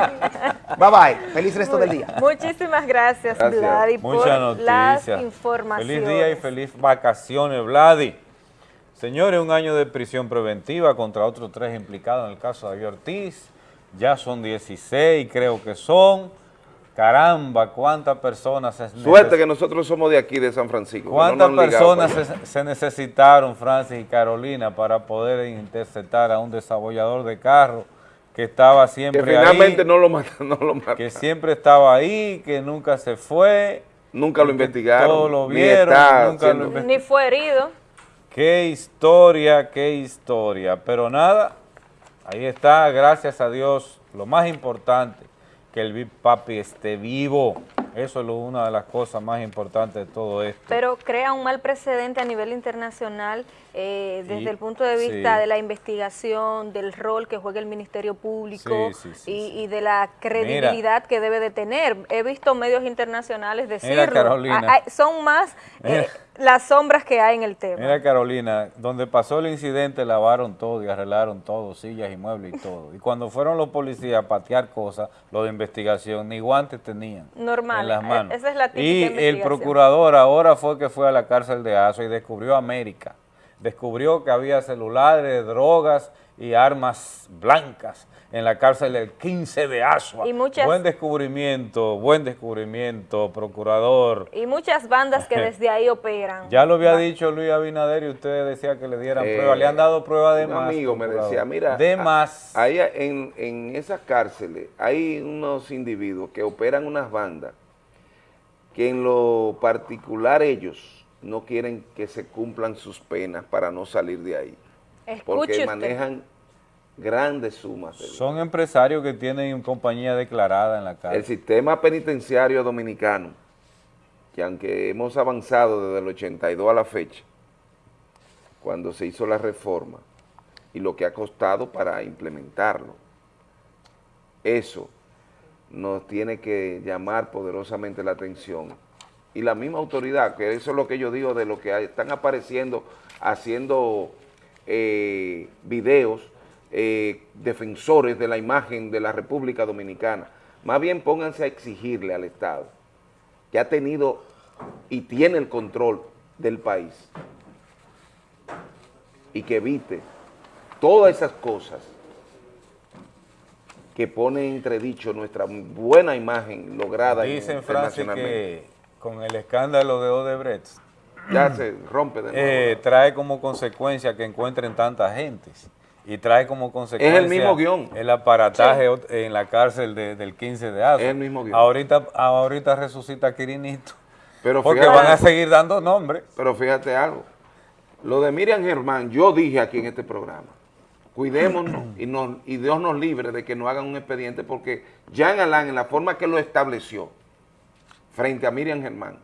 Bye bye, feliz resto del día. Muchísimas gracias, Gracias. Vladi, por Muchas las noticias. informaciones. Feliz día y feliz vacaciones, Vladi. Señores, un año de prisión preventiva contra otros tres implicados en el caso de David Ortiz. Ya son 16, creo que son. Caramba, cuántas personas se Suerte que nosotros somos de aquí, de San Francisco. no ¿Cuántas personas se, se necesitaron, Francis y Carolina, para poder interceptar a un desabollador de carro que estaba siempre Que finalmente ahí, no lo mataron, no lo mataron. que siempre estaba ahí, que nunca se fue? Nunca lo investigaron, Todos lo ni vieron, está nunca siendo- lo. Ni fue herido. Qué historia, qué historia. Pero nada, Ahí está, gracias a Dios, lo más importante, que el Big Papi esté vivo. Eso es una de las cosas más importantes de todo esto. Pero crea un mal precedente a nivel internacional eh, desde Sí, el punto de vista sí. de la investigación, del rol que juega el Ministerio Público Sí, y, y de la credibilidad que debe de tener. He visto medios internacionales decirlo. Carolina. Ah, ah, son más eh, Mira. las sombras que hay en el tema. Mira Carolina, donde pasó el incidente lavaron todo y arreglaron todo, sillas y muebles y todo. Y cuando fueron los policías a patear cosas, los de investigación, ni guantes tenían Normal, en las eh, manos. esa es la típica y el procurador ahora fue que fue a la cárcel de Aso y descubrió América. Descubrió que había celulares, drogas y armas blancas en la cárcel del 15 de Asua. Y muchas- Buen descubrimiento, buen descubrimiento, procurador. Y muchas bandas que desde ahí operan. Ya lo había dicho Luis Abinader y usted decía que le dieran Eh, prueba. Le han dado prueba de un más. amigo me decía, mira, De a- más. ahí en, en esas cárceles hay unos individuos que operan unas bandas que en lo particular ellos no quieren que se cumplan sus penas para no salir de ahí. Escuche porque usted. manejan grandes sumas. de Son empresarios que tienen compañía declarada en la El cárcel. sistema penitenciario dominicano, que aunque hemos avanzado desde el 82 a la fecha, cuando se hizo la reforma, y lo que ha costado para implementarlo, eso nos tiene que llamar poderosamente la atención. Y la misma autoridad, que eso es lo que yo digo de lo que están apareciendo, haciendo eh, videos, eh, defensores de la imagen de la República Dominicana. Más bien pónganse a exigirle al Estado, que ha tenido y tiene el control del país, y que evite todas esas cosas que ponen en entredicho nuestra buena imagen lograda Dicen, Francis, que con el escándalo de Odebrecht, Ya se rompe de nuevo. eh, trae como consecuencia que encuentren tanta gente. Y trae como consecuencia mismo guion. el aparataje en la cárcel de- del 15 de agosto. Es el mismo guion. Ahorita, ahorita resucita Quirinito. Pero porque fíjate- van a seguir dando nombres. Pero fíjate algo, lo de Miriam Germán, yo dije aquí en este programa, cuidémonos y, nos- y Dios nos libre de que no hagan un expediente porque Jean Alain, en la forma que lo estableció frente a Miriam Germán,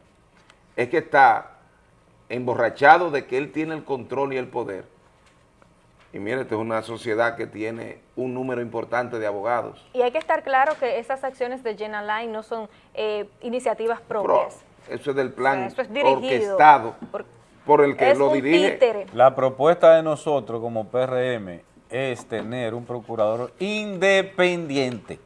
es que está emborrachado de que él tiene el control y el poder. Y mire, esta es una sociedad que tiene un número importante de abogados. Y hay que estar claro que esas acciones de Jenna Line no son eh, iniciativas Pro- propias. eso es del plan eso es dirigido orquestado por- por el que es lo un dirige. títere. La propuesta de nosotros como PRM es tener un procurador independiente.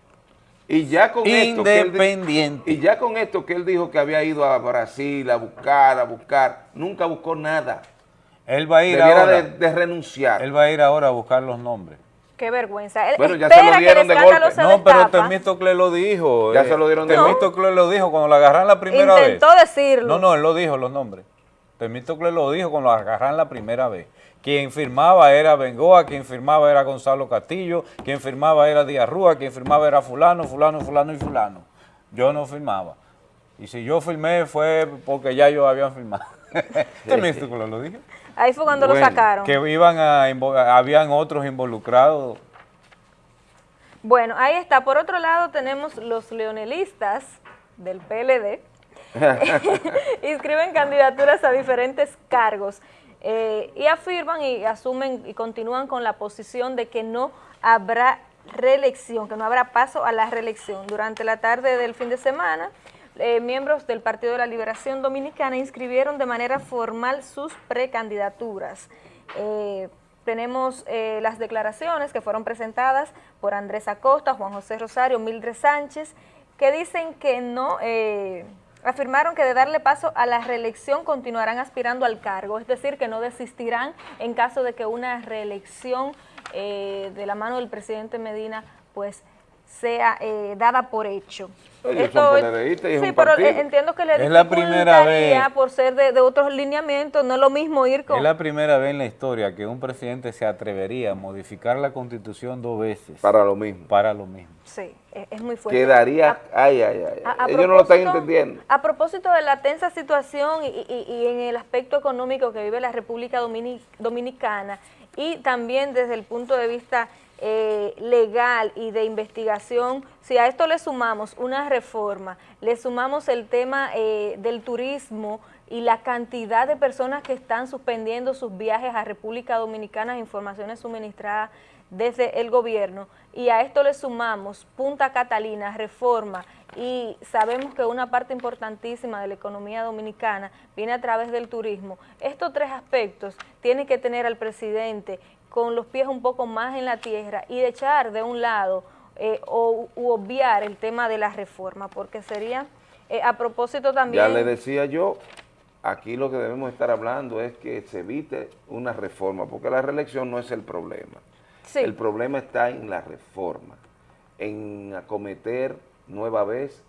Y ya con esto que él y ya con esto que él dijo que había ido a Brasil a buscar, a buscar, nunca buscó nada. Él va a ir Debiera ahora. de, de renunciar. Él va a ir ahora a buscar los nombres. Qué vergüenza. Él Bueno, ya se lo que dieron de golpe. No, pero. Temístocle lo dijo. Ya eh, se lo dieron de Temístocle lo dijo cuando lo agarran la primera vez. Intentó decirlo. No, no, él lo dijo los nombres. Temístocle lo dijo cuando lo agarran la primera vez. Quien firmaba era Bengoa, quien firmaba era Gonzalo Castillo, quien firmaba era Díaz Rúa, quien firmaba era fulano, fulano, fulano y fulano. Yo no firmaba. Y si yo firmé fue porque ya yo habían firmado. Temístocle lo dije. Ahí fue cuando Bueno, lo sacaron. Que iban a, habían otros involucrados. Bueno, ahí está. Por otro lado tenemos los leonelistas del PLD. inscriben candidaturas a diferentes cargos eh, y afirman y asumen y continúan con la posición de que no habrá reelección, que no habrá paso a la reelección. Durante la tarde del fin de semana, eh, miembros del Partido de la Liberación Dominicana inscribieron de manera formal sus precandidaturas. Eh, tenemos las declaraciones que fueron presentadas por Andrés Acosta, Juan José Rosario, Mildred Sánchez, que dicen que no, afirmaron que de darle paso a la reelección continuarán aspirando al cargo, es decir, que no desistirán en caso de que una reelección eh, de la mano del presidente Medina pues sea eh, dada por hecho. Ellos son PLDistas y es sí, un pero partido. eh, entiendo que le Es la primera vez. por ser de, de otros lineamientos, no es lo mismo ir con... Es la primera vez en la historia que un presidente se atrevería a modificar la constitución dos veces. Para lo mismo. Para lo mismo. Sí, es, es muy fuerte. Quedaría, ay, ay, ay. A- a Ellos no lo están entendiendo. A propósito de la tensa situación y, y- y en el aspecto económico que vive la República Domini- Dominicana y también desde el punto de vista eh, legal y de investigación, si a esto le sumamos una reforma, le sumamos el tema eh, del turismo y la cantidad de personas que están suspendiendo sus viajes a República Dominicana, informaciones suministradas desde el gobierno, y a esto le sumamos Punta Catalina, reforma, y sabemos que una parte importantísima de la economía dominicana viene a través del turismo. Estos tres aspectos tiene que tener al presidente con los pies un poco más en la tierra y de echar de un lado eh, o u obviar el tema de la reforma, porque sería, eh, a propósito también... Ya le decía yo, aquí lo que debemos estar hablando es que se evite una reforma, porque la reelección no es el problema. El problema está en la reforma, en acometer nueva vez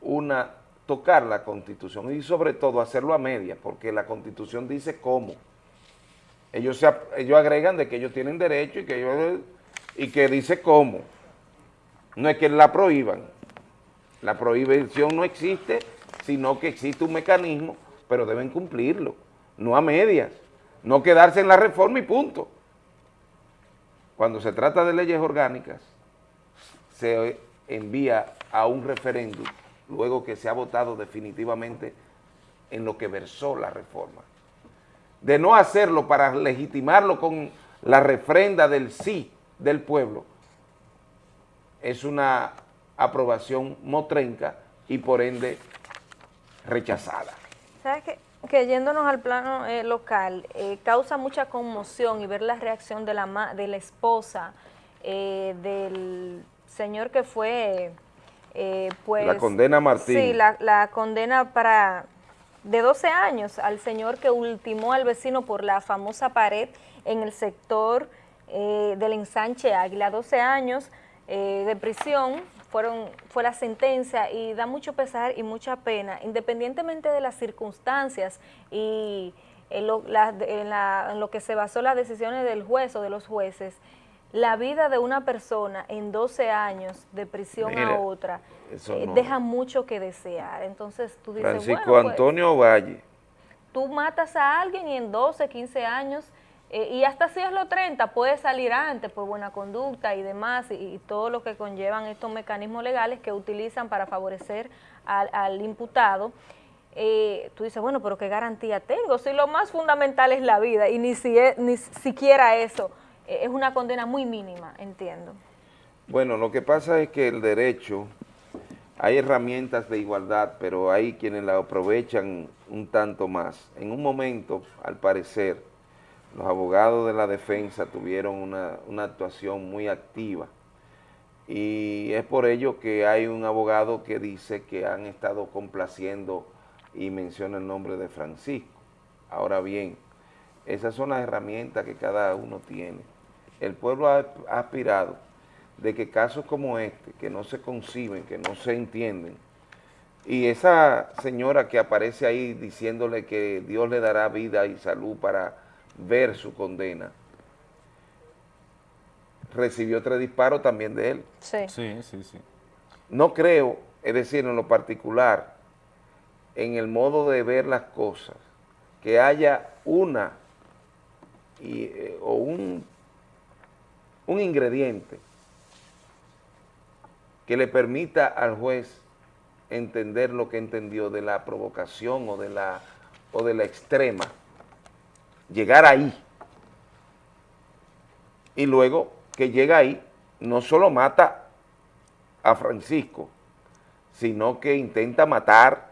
una, tocar la Constitución y sobre todo hacerlo a media, porque la Constitución dice cómo. Ellos, ellos agregan de que ellos tienen derecho y que, ellos, y que dice cómo. No es que la prohíban. La prohibición no existe, sino que existe un mecanismo, pero deben cumplirlo, no a medias. No quedarse en la reforma y punto. Cuando se trata de leyes orgánicas, se envía a un referéndum luego que se ha votado definitivamente en lo que versó la reforma de no hacerlo para legitimarlo con la refrenda del sí del pueblo, es una aprobación motrenca y por ende rechazada. ¿Sabes qué? Que yéndonos al plano eh, local, eh, causa mucha conmoción y ver la reacción de la, de la esposa eh, del señor que fue, pues... La condena Martín. Sí, la, la condena para de 12 años al señor que ultimó al vecino por la famosa pared en el sector eh, del ensanche Águila. 12 años eh, de prisión fueron, fue la sentencia y da mucho pesar y mucha pena, independientemente de las circunstancias y en lo, en lo que se basó las decisiones del juez o de los jueces, la vida de una persona en 12 años de prisión a otra eh, deja mucho que desear. Entonces tú dices, Francisco pues, Antonio Valle. Tú matas a alguien y en 12, 15 años, eh, y hasta si es los 30, puede salir antes por buena conducta y demás, y, todo lo que conllevan estos mecanismos legales que utilizan para favorecer al, imputado. Eh, tú dices, bueno, pero ¿qué garantía tengo? Si lo más fundamental es la vida, y ni, si ni siquiera eso es una condena muy mínima, entiendo. Bueno, lo que pasa es que el derecho, hay herramientas de igualdad, pero hay quienes la aprovechan un tanto más. En un momento, al parecer, los abogados de la defensa tuvieron una, una actuación muy activa y es por ello que hay un abogado que dice que han estado complaciendo y menciona el nombre de Francisco. Ahora bien, esas son las herramientas que cada uno tiene el pueblo ha, aspirado de que casos como este, que no se conciben, que no se entienden, y esa señora que aparece ahí diciéndole que Dios le dará vida y salud para ver su condena, recibió tres disparos también de él. Sí. Sí, sí, sí. No creo, es decir, en lo particular, en el modo de ver las cosas, que haya una y, eh, o un un ingrediente que le permita al juez entender lo que entendió de la provocación o de la, o de la extrema, llegar ahí. Y luego que llega ahí, no solo mata a Francisco, sino que intenta matar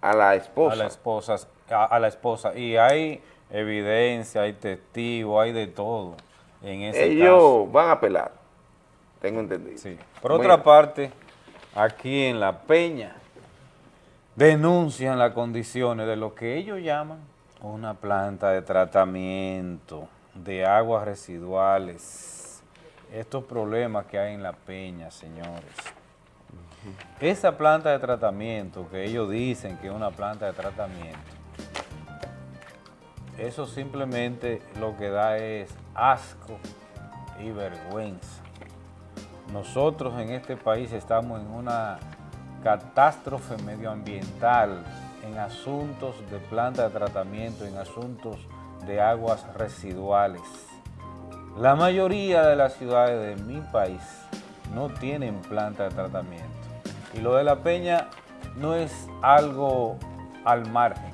a la esposa. A la esposa, a la esposa. Y hay evidencia, hay testigos, hay de todo. Ellos van a apelar, tengo entendido. Por otra parte, aquí en La Peña denuncian las condiciones de lo que ellos llaman una planta de tratamiento de aguas residuales. Estos problemas que hay en La Peña, señores. Esa planta de tratamiento que ellos dicen que es una planta de tratamiento, eso simplemente lo que da es asco y vergüenza. Nosotros en este país estamos en una catástrofe medioambiental, en asuntos de planta de tratamiento, en asuntos de aguas residuales. La mayoría de las ciudades de mi país no tienen planta de tratamiento. Y lo de la peña no es algo al margen.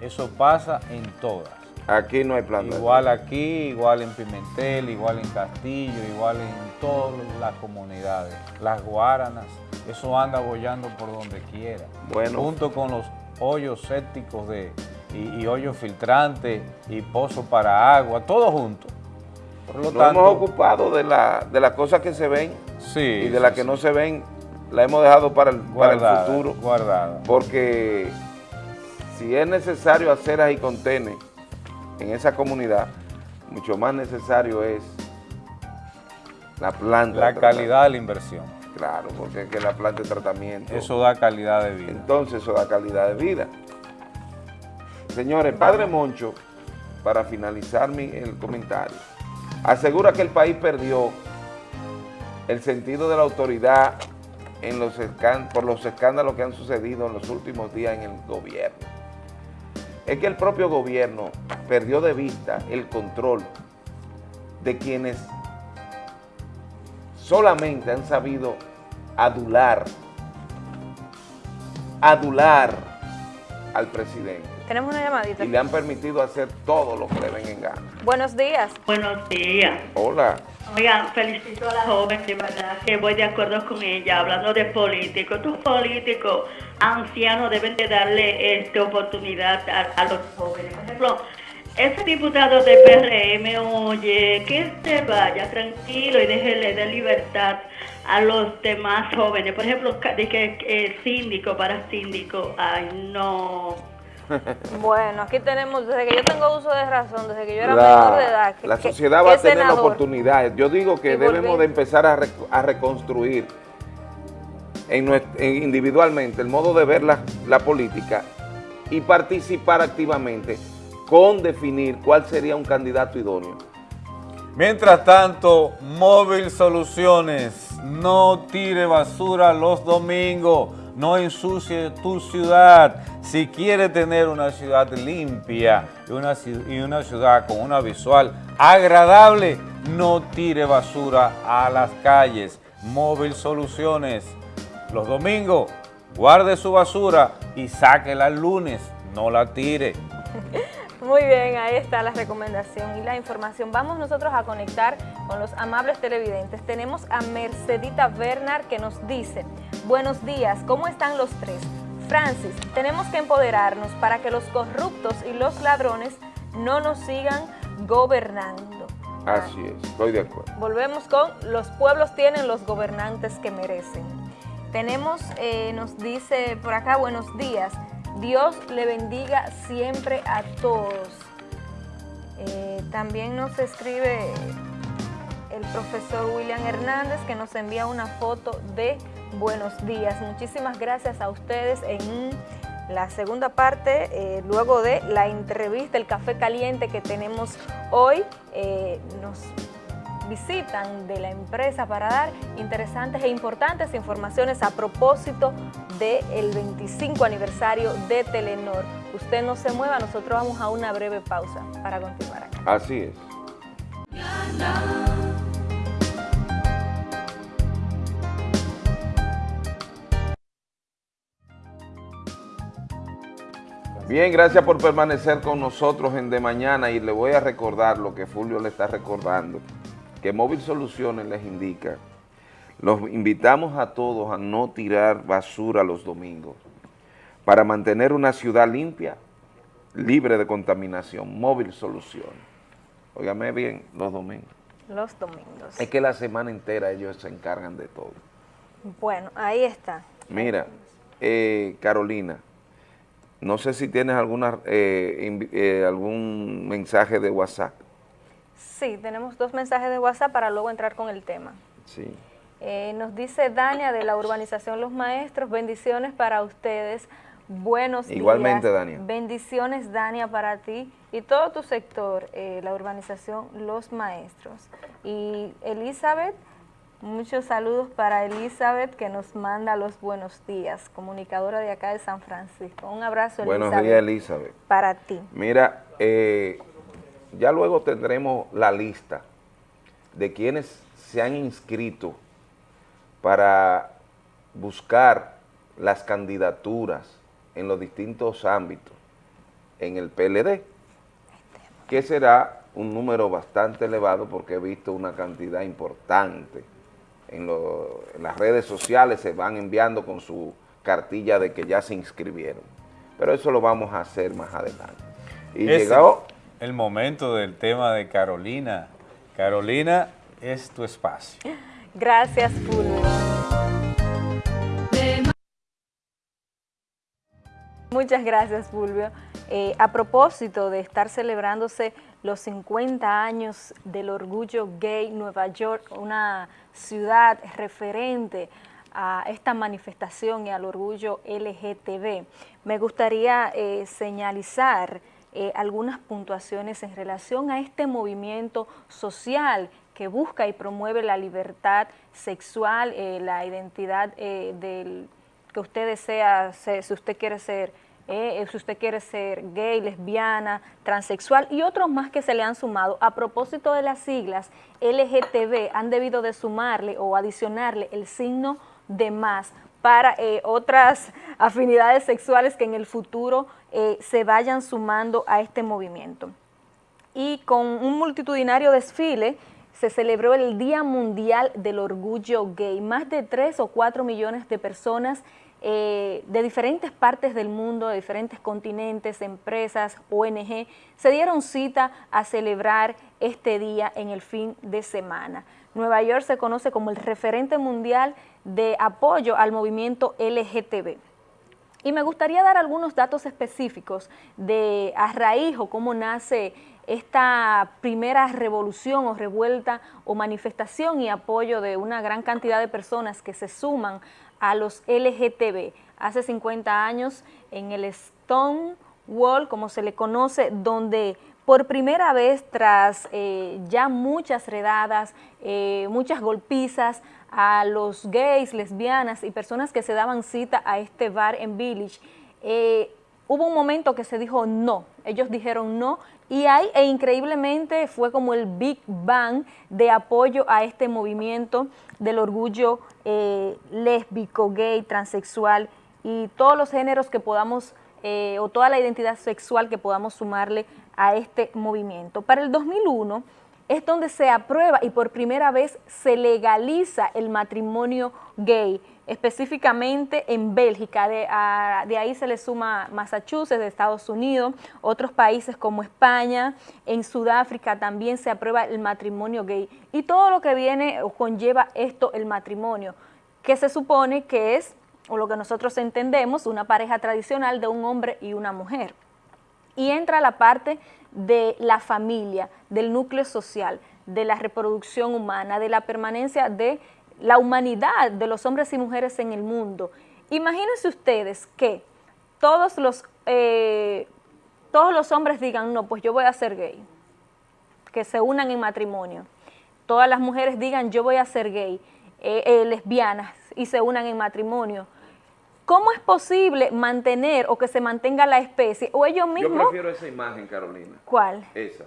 Eso pasa en todas. Aquí no hay planta. Igual aquí, igual en Pimentel, igual en Castillo, igual en todas las comunidades. Las guaranas, eso anda bollando por donde quiera. Bueno. Junto con los hoyos sépticos de, y, y hoyos filtrantes y pozos para agua, todo junto. Por lo Nos tanto, hemos ocupado de, la, de las cosas que se ven Sí, y de sí, las que sí. no se ven, la hemos dejado para el, para el Guardada, futuro. guardada. Porque si es necesario aceras y contenes en esa comunidad, mucho más necesario es la planta. la de calidad de la inversión. Claro, porque es que la planta de tratamiento. Eso da calidad de vida. Entonces eso da calidad de vida. Señores, Padre Moncho, para finalizar mi, el comentario, asegura que el país perdió el sentido de la autoridad en los escán- por los escándalos que han sucedido en los últimos días en el gobierno. Es que el propio gobierno perdió de vista el control de quienes solamente han sabido adular, adular al presidente Tenemos una llamadita. y le han permitido hacer todo lo que le ven en gana. Buenos días. Buenos días. Hola. Oigan, felicito a la joven, de verdad que voy de acuerdo con ella, hablando de políticos. Estos políticos ancianos deben de darle este, oportunidad a, a los jóvenes. Por ejemplo, ese diputado de PRM, oye, que se vaya tranquilo y déjele de libertad a los demás jóvenes. Por ejemplo, de que síndico para síndico, ay, no. Bueno, aquí tenemos, desde que yo tengo uso de razón, desde que yo era La, menor de edad. que- la sociedad que va a tener la senador. oportunidad. Yo digo que Y debemos volver. de empezar a, rec- a reconstruir individualmente el modo de ver la, política y participar activamente con definir cuál sería un candidato idóneo. Mientras tanto, Móvil Soluciones, no tire basura los domingos, no ensucie tu ciudad. Si quiere tener una ciudad limpia y una, y una ciudad con una visual agradable, no tire basura a las calles. Móvil Soluciones, los domingos, guarde su basura y sáquela el lunes, no la tire. Muy bien, ahí está la recomendación y la información. Vamos nosotros a conectar con los amables televidentes. Tenemos a Mercedita Bernard que nos dice, buenos días, ¿cómo están los tres? Francis, tenemos que empoderarnos para que los corruptos y los ladrones no nos sigan gobernando. Así es, estoy de acuerdo. Volvemos con los pueblos tienen los gobernantes que merecen. Tenemos, eh, nos dice por acá, buenos días. Dios le bendiga siempre a todos. Eh, también nos escribe el profesor William Hernández que nos envía una foto de buenos días. Muchísimas gracias a ustedes en la segunda parte, eh, luego de la entrevista, el café caliente que tenemos hoy. nos visitan de la empresa para dar interesantes e importantes informaciones a propósito del 25 aniversario de Telenor. Usted no se mueva, nosotros vamos a una breve pausa para continuar acá. Así es. Bien, gracias por permanecer con nosotros en De Mañana y le voy a recordar lo que Fulvio le está recordando, que Móvil Soluciones les indica, los invitamos a todos a no tirar basura los domingos para mantener una ciudad limpia, libre de contaminación, Móvil Soluciones. Óigame bien, los domingos. Los domingos. Es que la semana entera ellos se encargan de todo. Bueno, ahí está. Mira, eh, Carolina, no sé si tienes alguna eh, eh, algún mensaje de WhatsApp. Sí, tenemos dos mensajes de WhatsApp para luego entrar con el tema. Sí. Eh, nos dice Dania de la urbanización Los Maestros, bendiciones para ustedes, buenos Igualmente, días. Dania. Bendiciones, Dania, para ti y todo tu sector, eh, la urbanización Los Maestros. Y Elizabeth, muchos saludos para Elizabeth que nos manda los buenos días, comunicadora de acá de San Francisco. Un abrazo, Buenos Elizabeth, días, Elizabeth. para ti. Mira, eh, ya luego tendremos la lista de quienes se han inscrito para buscar las candidaturas en los distintos ámbitos en el PLD, que será un número bastante elevado porque he visto una cantidad importante. En, lo- en las redes sociales se van enviando con su cartilla de que ya se inscribieron. Pero eso lo vamos a hacer más adelante. Y Es llegado el momento del tema de Carolina. Carolina, es tu espacio. Gracias, Fulvio. Muchas gracias, Fulvio. Eh, a propósito de estar celebrándose los 50 años del orgullo gay, Nueva York, una ciudad referente a esta manifestación y al orgullo LGTB, me gustaría eh, señalizar eh, algunas puntuaciones en relación a este movimiento social que busca y promueve la libertad sexual, eh, la identidad eh, del que usted desea, ser, si usted quiere ser, si usted quiere ser gay, lesbiana, transexual y otros más que se le han sumado. A propósito de las siglas LGTB, han debido de sumarle o adicionarle el signo de más para eh, otras afinidades sexuales que en el futuro eh, se vayan sumando a este movimiento. Y con un multitudinario desfile se celebró el Día Mundial del Orgullo Gay. Más de 3 o 4 millones de personas eh, de diferentes partes del mundo, de diferentes continentes, empresas, ONG, se dieron cita a celebrar este día en el fin de semana. Nueva York se conoce como el referente mundial de apoyo al movimiento LGTB. Y me gustaría dar algunos datos específicos de a raíz o cómo nace esta primera revolución o revuelta o manifestación y apoyo de una gran cantidad de personas que se suman a los LGTB. Hace 50 años en el Stonewall, como se le conoce, donde por primera vez tras eh, ya muchas redadas, eh, muchas golpizas a los gays, lesbianas y personas que se daban cita a este bar en Village, eh, hubo un momento que se dijo no, ellos dijeron no y ahí e increíblemente fue como el Big Bang de apoyo a este movimiento del orgullo lésbico, gay, transexual y todos los géneros que podamos eh, o toda la identidad sexual que podamos sumarle a este movimiento. Para el 2001 es donde se aprueba y por primera vez se legaliza el matrimonio gay, específicamente en Bélgica, de, de ahí se le suma Massachusetts, de Estados Unidos, otros países como España, en Sudáfrica también se aprueba el matrimonio gay. Y todo lo que viene o conlleva esto el matrimonio, que se supone que es, o lo que nosotros entendemos, una pareja tradicional de un hombre y una mujer y entra la parte de la familia, del núcleo social, de la reproducción humana, de la permanencia de la humanidad de los hombres y mujeres en el mundo. Imagínense ustedes que todos los, eh, todos los hombres digan, no, pues yo voy a ser gay, que se unan en matrimonio. Todas las mujeres digan, yo voy a ser gay, eh, eh, lesbianas, y se unan en matrimonio. ¿Cómo es posible mantener o que se mantenga la especie? O ellos Yo mismos, prefiero esa imagen, Carolina. ¿cuál? Esa,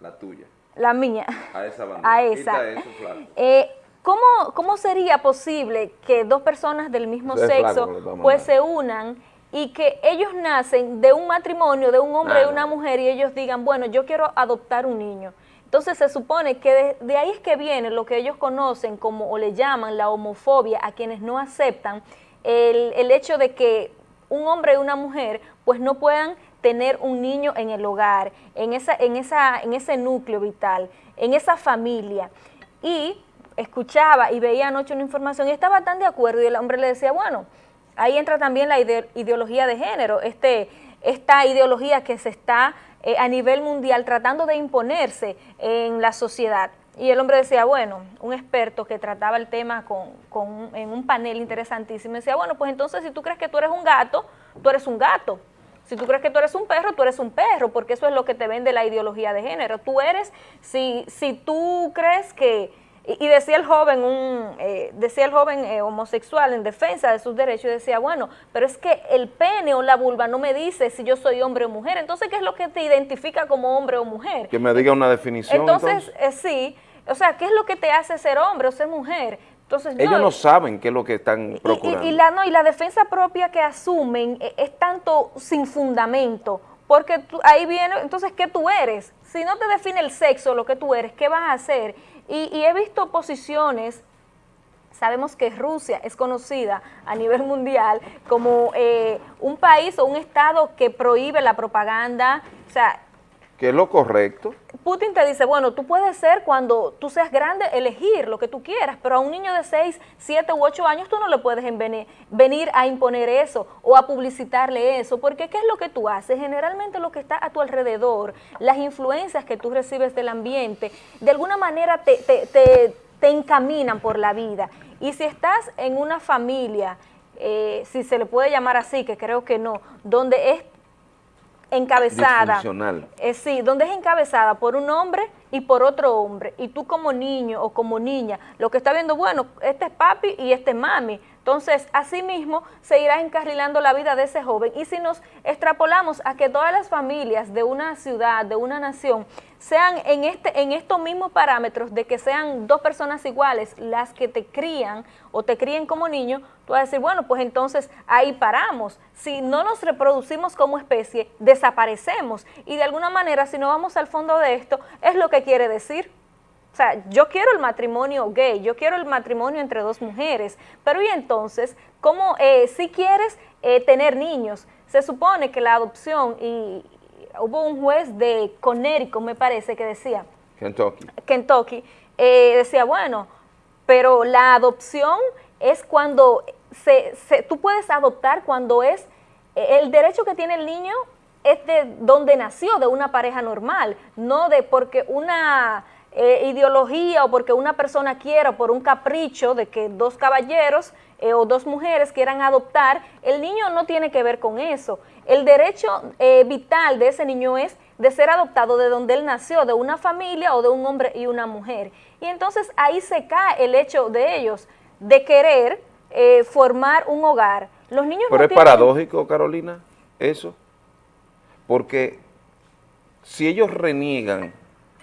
la tuya. La mía. A esa bandera. A esa. Quita eso. Eh, ¿cómo, ¿Cómo sería posible que dos personas del mismo Eso sexo pues se unan y que ellos nacen de un matrimonio, de un hombre y una mujer y ellos digan, bueno, yo quiero adoptar un niño? Entonces se supone que de, de ahí es que viene lo que ellos conocen como o le llaman la homofobia a quienes no aceptan el, el hecho de que un hombre y una mujer pues no puedan tener un niño en el hogar, en, esa, en, esa, en ese núcleo vital, en esa familia. Y escuchaba y veía anoche una información y estaba tan de acuerdo y el hombre le decía, bueno, ahí entra también la ide- ideología de género, este, esta ideología que se está eh, a nivel mundial tratando de imponerse en la sociedad. Y el hombre decía, bueno, un experto que trataba el tema con, con- en un panel interesantísimo, decía, bueno, pues entonces si tú crees que tú eres un gato, tú eres un gato. Si tú crees que tú eres un perro, tú eres un perro, porque eso es lo que te vende la ideología de género. Tú eres, si, si tú crees que, y, y decía el joven, un, eh, decía el joven eh, homosexual en defensa de sus derechos, y decía, bueno, pero es que el pene o la vulva no me dice si yo soy hombre o mujer. Entonces, ¿qué es lo que te identifica como hombre o mujer? Que me diga una definición. Entonces, eh, sí, O sea, ¿qué es lo que te hace ser hombre o ser mujer? Entonces, Ellos no saben qué es lo que están procurando. Y, y la, no, y la defensa propia que asumen e- es, tanto sin fundamento, porque tú- ahí viene, entonces, ¿qué tú eres? Si no te define el sexo, lo que tú eres, ¿qué vas a hacer? Y, y he visto posiciones, sabemos que Rusia es conocida a nivel mundial como eh, un país o un estado que prohíbe la propaganda, o sea, ¿Qué es lo correcto? Putin te dice, bueno, tú puedes ser cuando tú seas grande, elegir lo que tú quieras, pero a un niño de 6, 7 u 8 años tú no le puedes venir a imponer eso o a publicitarle eso, porque ¿qué es lo que tú haces? Generalmente lo que está a tu alrededor, las influencias que tú recibes del ambiente, de alguna manera te, te- te- te encaminan por la vida. Y si estás en una familia, eh, si se le puede llamar así, que creo que no, donde es encabezada. Eh, sí, donde es encabezada por un hombre y por otro hombre, y tú como niño o como niña, lo que está viendo, bueno, este es papi y este es mami, entonces así mismo se irá encarrilando la vida de ese joven, y si nos extrapolamos a que todas las familias de una ciudad, de una nación, sean en, este, en estos mismos parámetros de que sean dos personas iguales las que te crían o te críen como niño, tú vas a decir, bueno, pues entonces ahí paramos. Si no nos reproducimos como especie, desaparecemos. Y de alguna manera, si no vamos al fondo de esto, es lo que quiere decir. O sea, yo quiero el matrimonio gay, yo quiero el matrimonio entre dos mujeres, pero y entonces, ¿cómo, eh, si quieres eh, tener niños? Se supone que la adopción, y hubo un juez de Connecticut, me parece, que decía, Kentucky. Kentucky, eh, decía, bueno, pero la adopción es cuando se, se- tú puedes adoptar cuando es eh, el derecho que tiene el niño es de donde nació, de una pareja normal, no de porque una eh, ideología o porque una persona quiera, por un capricho de que dos caballeros eh, o dos mujeres quieran adoptar, el niño no tiene que ver con eso. El derecho eh, vital de ese niño es de ser adoptado de donde él nació, de una familia o de un hombre y una mujer. Y entonces ahí se cae el hecho de ellos de querer eh, formar un hogar. Los niños Pero no es tienen- paradójico, Carolina, eso. Porque si ellos reniegan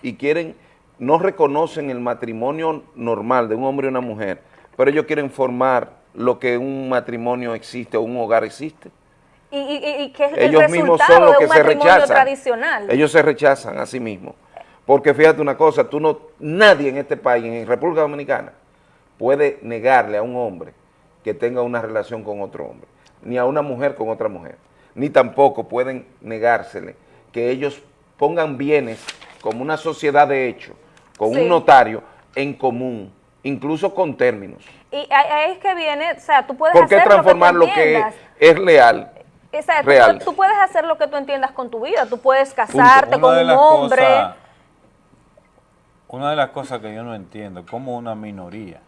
y quieren, no reconocen el matrimonio normal de un hombre y una mujer, pero ellos quieren formar lo que un matrimonio existe o un hogar existe. Y, y- y- que es ellos el mismos son los que se rechazan. tradicional. Ellos se rechazan a sí mismos. Porque fíjate una cosa, tú no, nadie en este país, en República Dominicana, puede negarle a un hombre que tenga una relación con otro hombre, ni a una mujer con otra mujer, ni tampoco pueden negársele que ellos pongan bienes como una sociedad de hecho, con Sí. un notario en común, incluso con términos. Y ahí es que viene, o sea, tú puedes ¿Por qué hacer transformar lo que es leal? O sea, tú real? puedes- Tú, puedes hacer lo que tú entiendas con tu vida. Tú puedes casarte con de un hombre. cosas- una de las cosas que yo no entiendo, cómo una minoría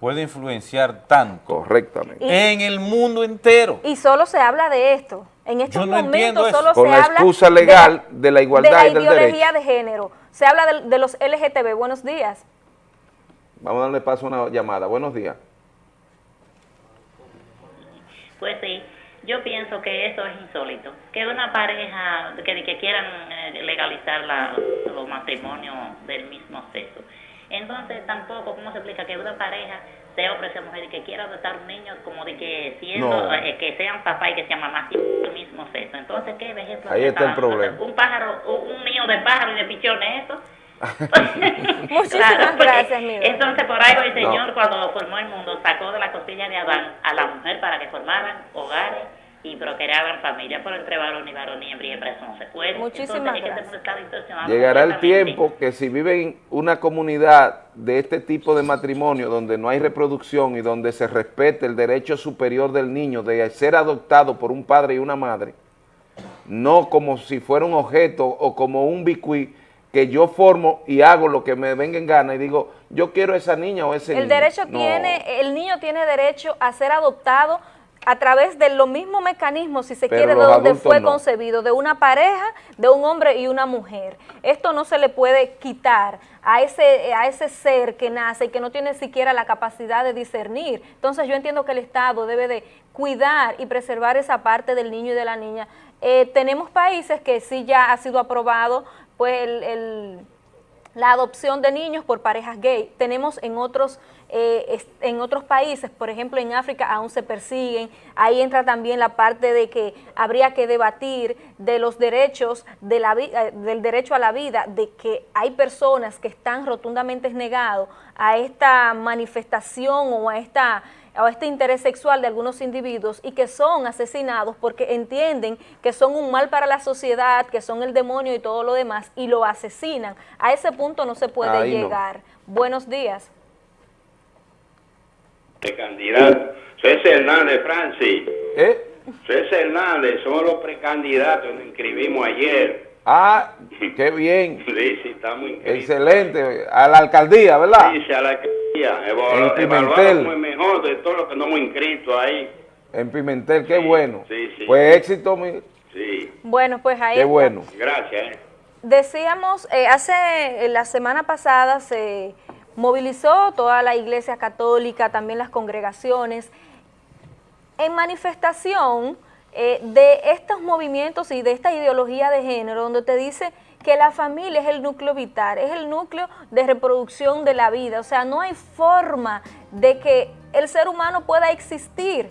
puede influenciar tanto correctamente en el mundo entero. Y solo se habla de esto. En estos Yo no entiendo momentos solo Con se la habla excusa de legal de la igualdad de la y del ideología derecho. de género. Se habla de, de los LGTB. Buenos días. Vamos a darle paso a una llamada. Buenos días. Pues sí, yo pienso que eso es insólito. Que una pareja, que, que quieran eh, legalizar la- los matrimonios del mismo sexo. Entonces tampoco, ¿cómo se explica que una pareja, sea hombre sea mujer, y que quiera adoptar un niño como de que siendo, No. eh, que sean papá y que sean mamá del mismo sexo? Entonces, ¿qué ejemplo Ahí está el problema. Un pájaro, un un niño de pájaro y de pichones, eso. Muchísimas Claro, gracias, Miguel. Entonces, por algo el No. Señor, cuando formó el mundo, sacó de la costilla de Adán a la mujer para que formaran hogares y procrearan familias, pero entre varón y varón y hembra y hembra eso no se puede. Muchísimas Entonces, es que gracias. este distorsionado Llegará el tiempo que si viven en una comunidad de este tipo de matrimonio donde no hay reproducción y donde se respete el derecho superior del niño de ser adoptado por un padre y una madre, no como si fuera un objeto o como un bicuí que yo formo y hago lo que me venga en gana y digo, yo quiero esa niña o ese niño. El derecho No. tiene, el niño tiene derecho a ser adoptado a través de los mismos mecanismos, si se Pero quiere, de donde fue no. concebido, de una pareja, de un hombre y una mujer. Esto no se le puede quitar a ese, a ese ser que nace y que no tiene siquiera la capacidad de discernir. Entonces yo entiendo que el Estado debe de cuidar y preservar esa parte del niño y de la niña. Eh, tenemos países que sí ya ha sido aprobado pues el- el la adopción de niños por parejas gay. Tenemos en otros, eh, en otros países, por ejemplo en África aún se persiguen, ahí entra también la parte de que habría que debatir de los derechos, de la, eh, del derecho a la vida, de que hay personas que están rotundamente negados a esta manifestación o a esta o este interés sexual de algunos individuos y que son asesinados porque entienden que son un mal para la sociedad, que son el demonio y todo lo demás, y lo asesinan. A ese punto no se puede llegar. Buenos días. Precandidato. Soy Hernández, Francis. ¿Eh? Soy Hernández, somos los precandidatos, nos inscribimos ayer. Ah, qué bien. sí, sí, estamos inscritos. Excelente. A la alcaldía, ¿verdad? Sí, sí, a la alcaldía. Evalu En Pimentel. Evaluamos el mejor de todo lo que nos hemos inscrito ahí. En Pimentel, qué bueno. sí, sí. Pues éxito, mi- Sí. Bueno, pues ahí qué está. bueno. Gracias. eh. Decíamos, eh, hace eh, la semana pasada se movilizó toda la iglesia católica, también las congregaciones, en manifestación eh, de estos movimientos y de esta ideología de género, donde te dice que la familia es el núcleo vital, es el núcleo de reproducción de la vida, o sea, no hay forma de que el ser humano pueda existir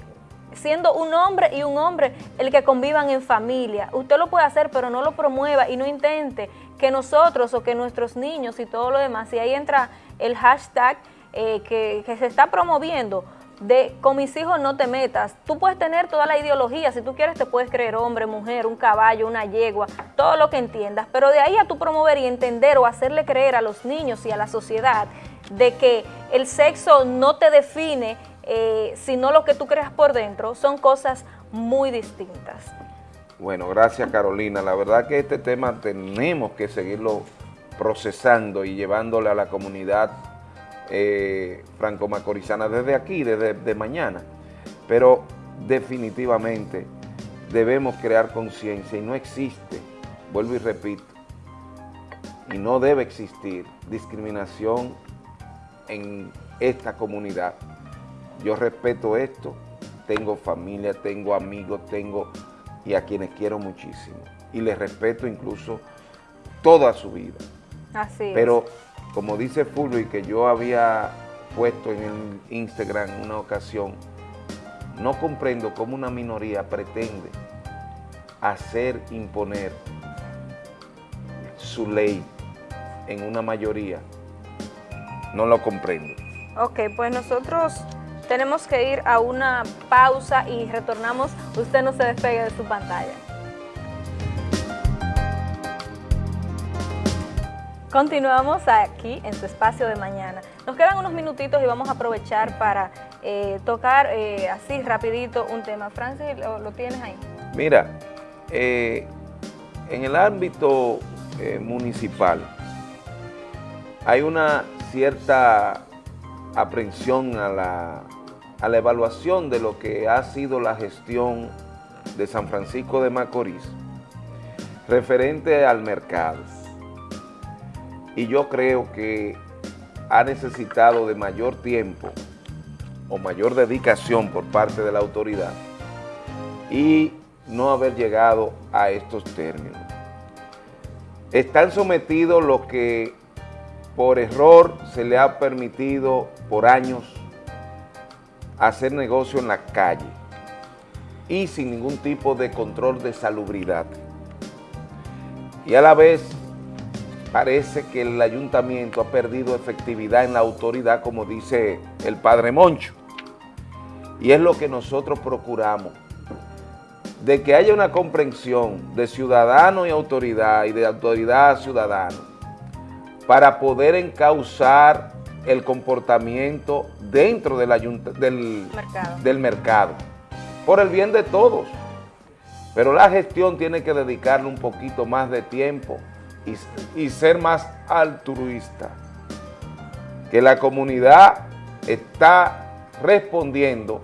siendo un hombre y un hombre el que convivan en familia. Usted lo puede hacer, pero no lo promueva y no intente que nosotros o que nuestros niños y todo lo demás, y ahí entra el hashtag eh, que, que se está promoviendo de con mis hijos no te metas. Tú puedes tener toda la ideología, si tú quieres te puedes creer hombre, mujer, un caballo, una yegua, todo lo que entiendas, pero de ahí a tú promover y entender o hacerle creer a los niños y a la sociedad de que el sexo no te define, eh, sino lo que tú creas por dentro, son cosas muy distintas. Bueno, gracias Carolina. La verdad que este tema tenemos que seguirlo procesando y llevándole a la comunidad eh, franco-macorizana desde aquí, desde de mañana. Pero definitivamente debemos crear conciencia y no existe, vuelvo y repito, y no debe existir discriminación en esta comunidad. Yo respeto esto, tengo familia, tengo amigos, tengo y a quienes quiero muchísimo. Y les respeto incluso toda su vida. Así es. Como dice Fulvio y que yo había puesto en el Instagram en una ocasión, no comprendo cómo una minoría pretende hacer imponer su ley en una mayoría. No lo comprendo. Ok, pues nosotros tenemos que ir a una pausa y retornamos. Usted no se despegue de su pantalla. Continuamos aquí en su espacio de mañana. Nos quedan unos minutitos y vamos a aprovechar para eh, tocar eh, así rapidito un tema. Francis, ¿lo, tienes ahí? Mira, eh, en el ámbito municipal hay una cierta aprensión a la, a la evaluación de lo que ha sido la gestión de San Francisco de Macorís referente al mercado. Y yo creo que ha necesitado de mayor tiempo o mayor dedicación por parte de la autoridad y no haber llegado a estos términos. Están sometidos los que por error se le ha permitido por años hacer negocio en la calle y sin ningún tipo de control de salubridad. Y a la vez parece que el ayuntamiento ha perdido efectividad en la autoridad, como dice el padre Moncho. Y es lo que nosotros procuramos, de que haya una comprensión de ciudadano y autoridad y de autoridad a ciudadano para poder encauzar el comportamiento dentro del, ayunt- del, Mercado. del mercado, por el bien de todos. Pero la gestión tiene que dedicarle un poquito más de tiempo y, y ser más altruista. Que la comunidad está respondiendo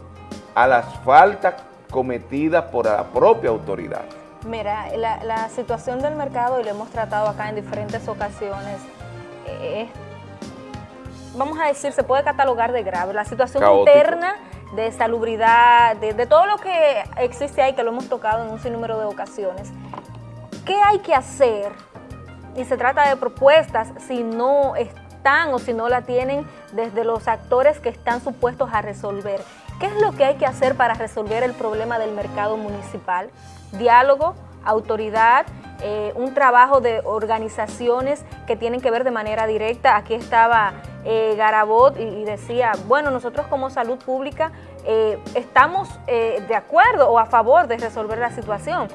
a las faltas cometidas por la propia autoridad. Mira, la, la situación del mercado, y lo hemos tratado acá en diferentes ocasiones, eh, vamos a decir, se puede catalogar de grave. La situación Caótico. interna de salubridad, de, de todo lo que existe ahí, que lo hemos tocado en un sinnúmero de ocasiones. ¿Qué hay que hacer y se trata de propuestas si no están o si no la tienen desde los actores que están supuestos a resolver. ¿Qué es lo que hay que hacer para resolver el problema del mercado municipal? Diálogo, autoridad, eh, un trabajo de organizaciones que tienen que ver de manera directa. Aquí estaba eh, Garabot y, decía, bueno, nosotros como salud pública eh, estamos de acuerdo o a favor de resolver la situación,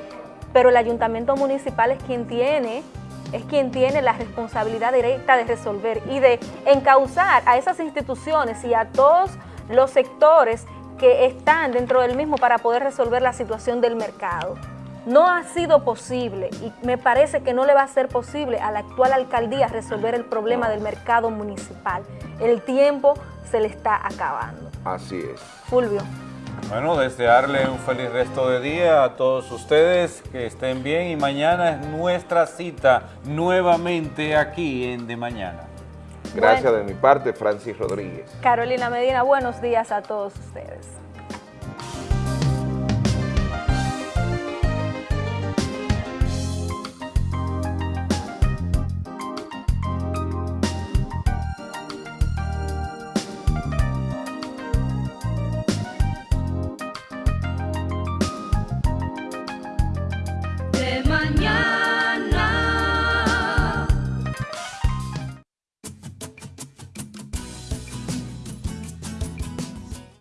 pero el ayuntamiento municipal es quien tiene es quien tiene la responsabilidad directa de resolver y de encauzar a esas instituciones y a todos los sectores que están dentro del mismo para poder resolver la situación del mercado. No ha sido posible y me parece que no le va a ser posible a la actual alcaldía resolver el problema del mercado municipal. El tiempo se le está acabando. Así es. Fulvio. Bueno, desearle un feliz resto de día a todos ustedes, que estén bien y mañana es nuestra cita nuevamente aquí en De Mañana. Gracias de mi parte, Francis Rodríguez. Carolina Medina, buenos días a todos ustedes.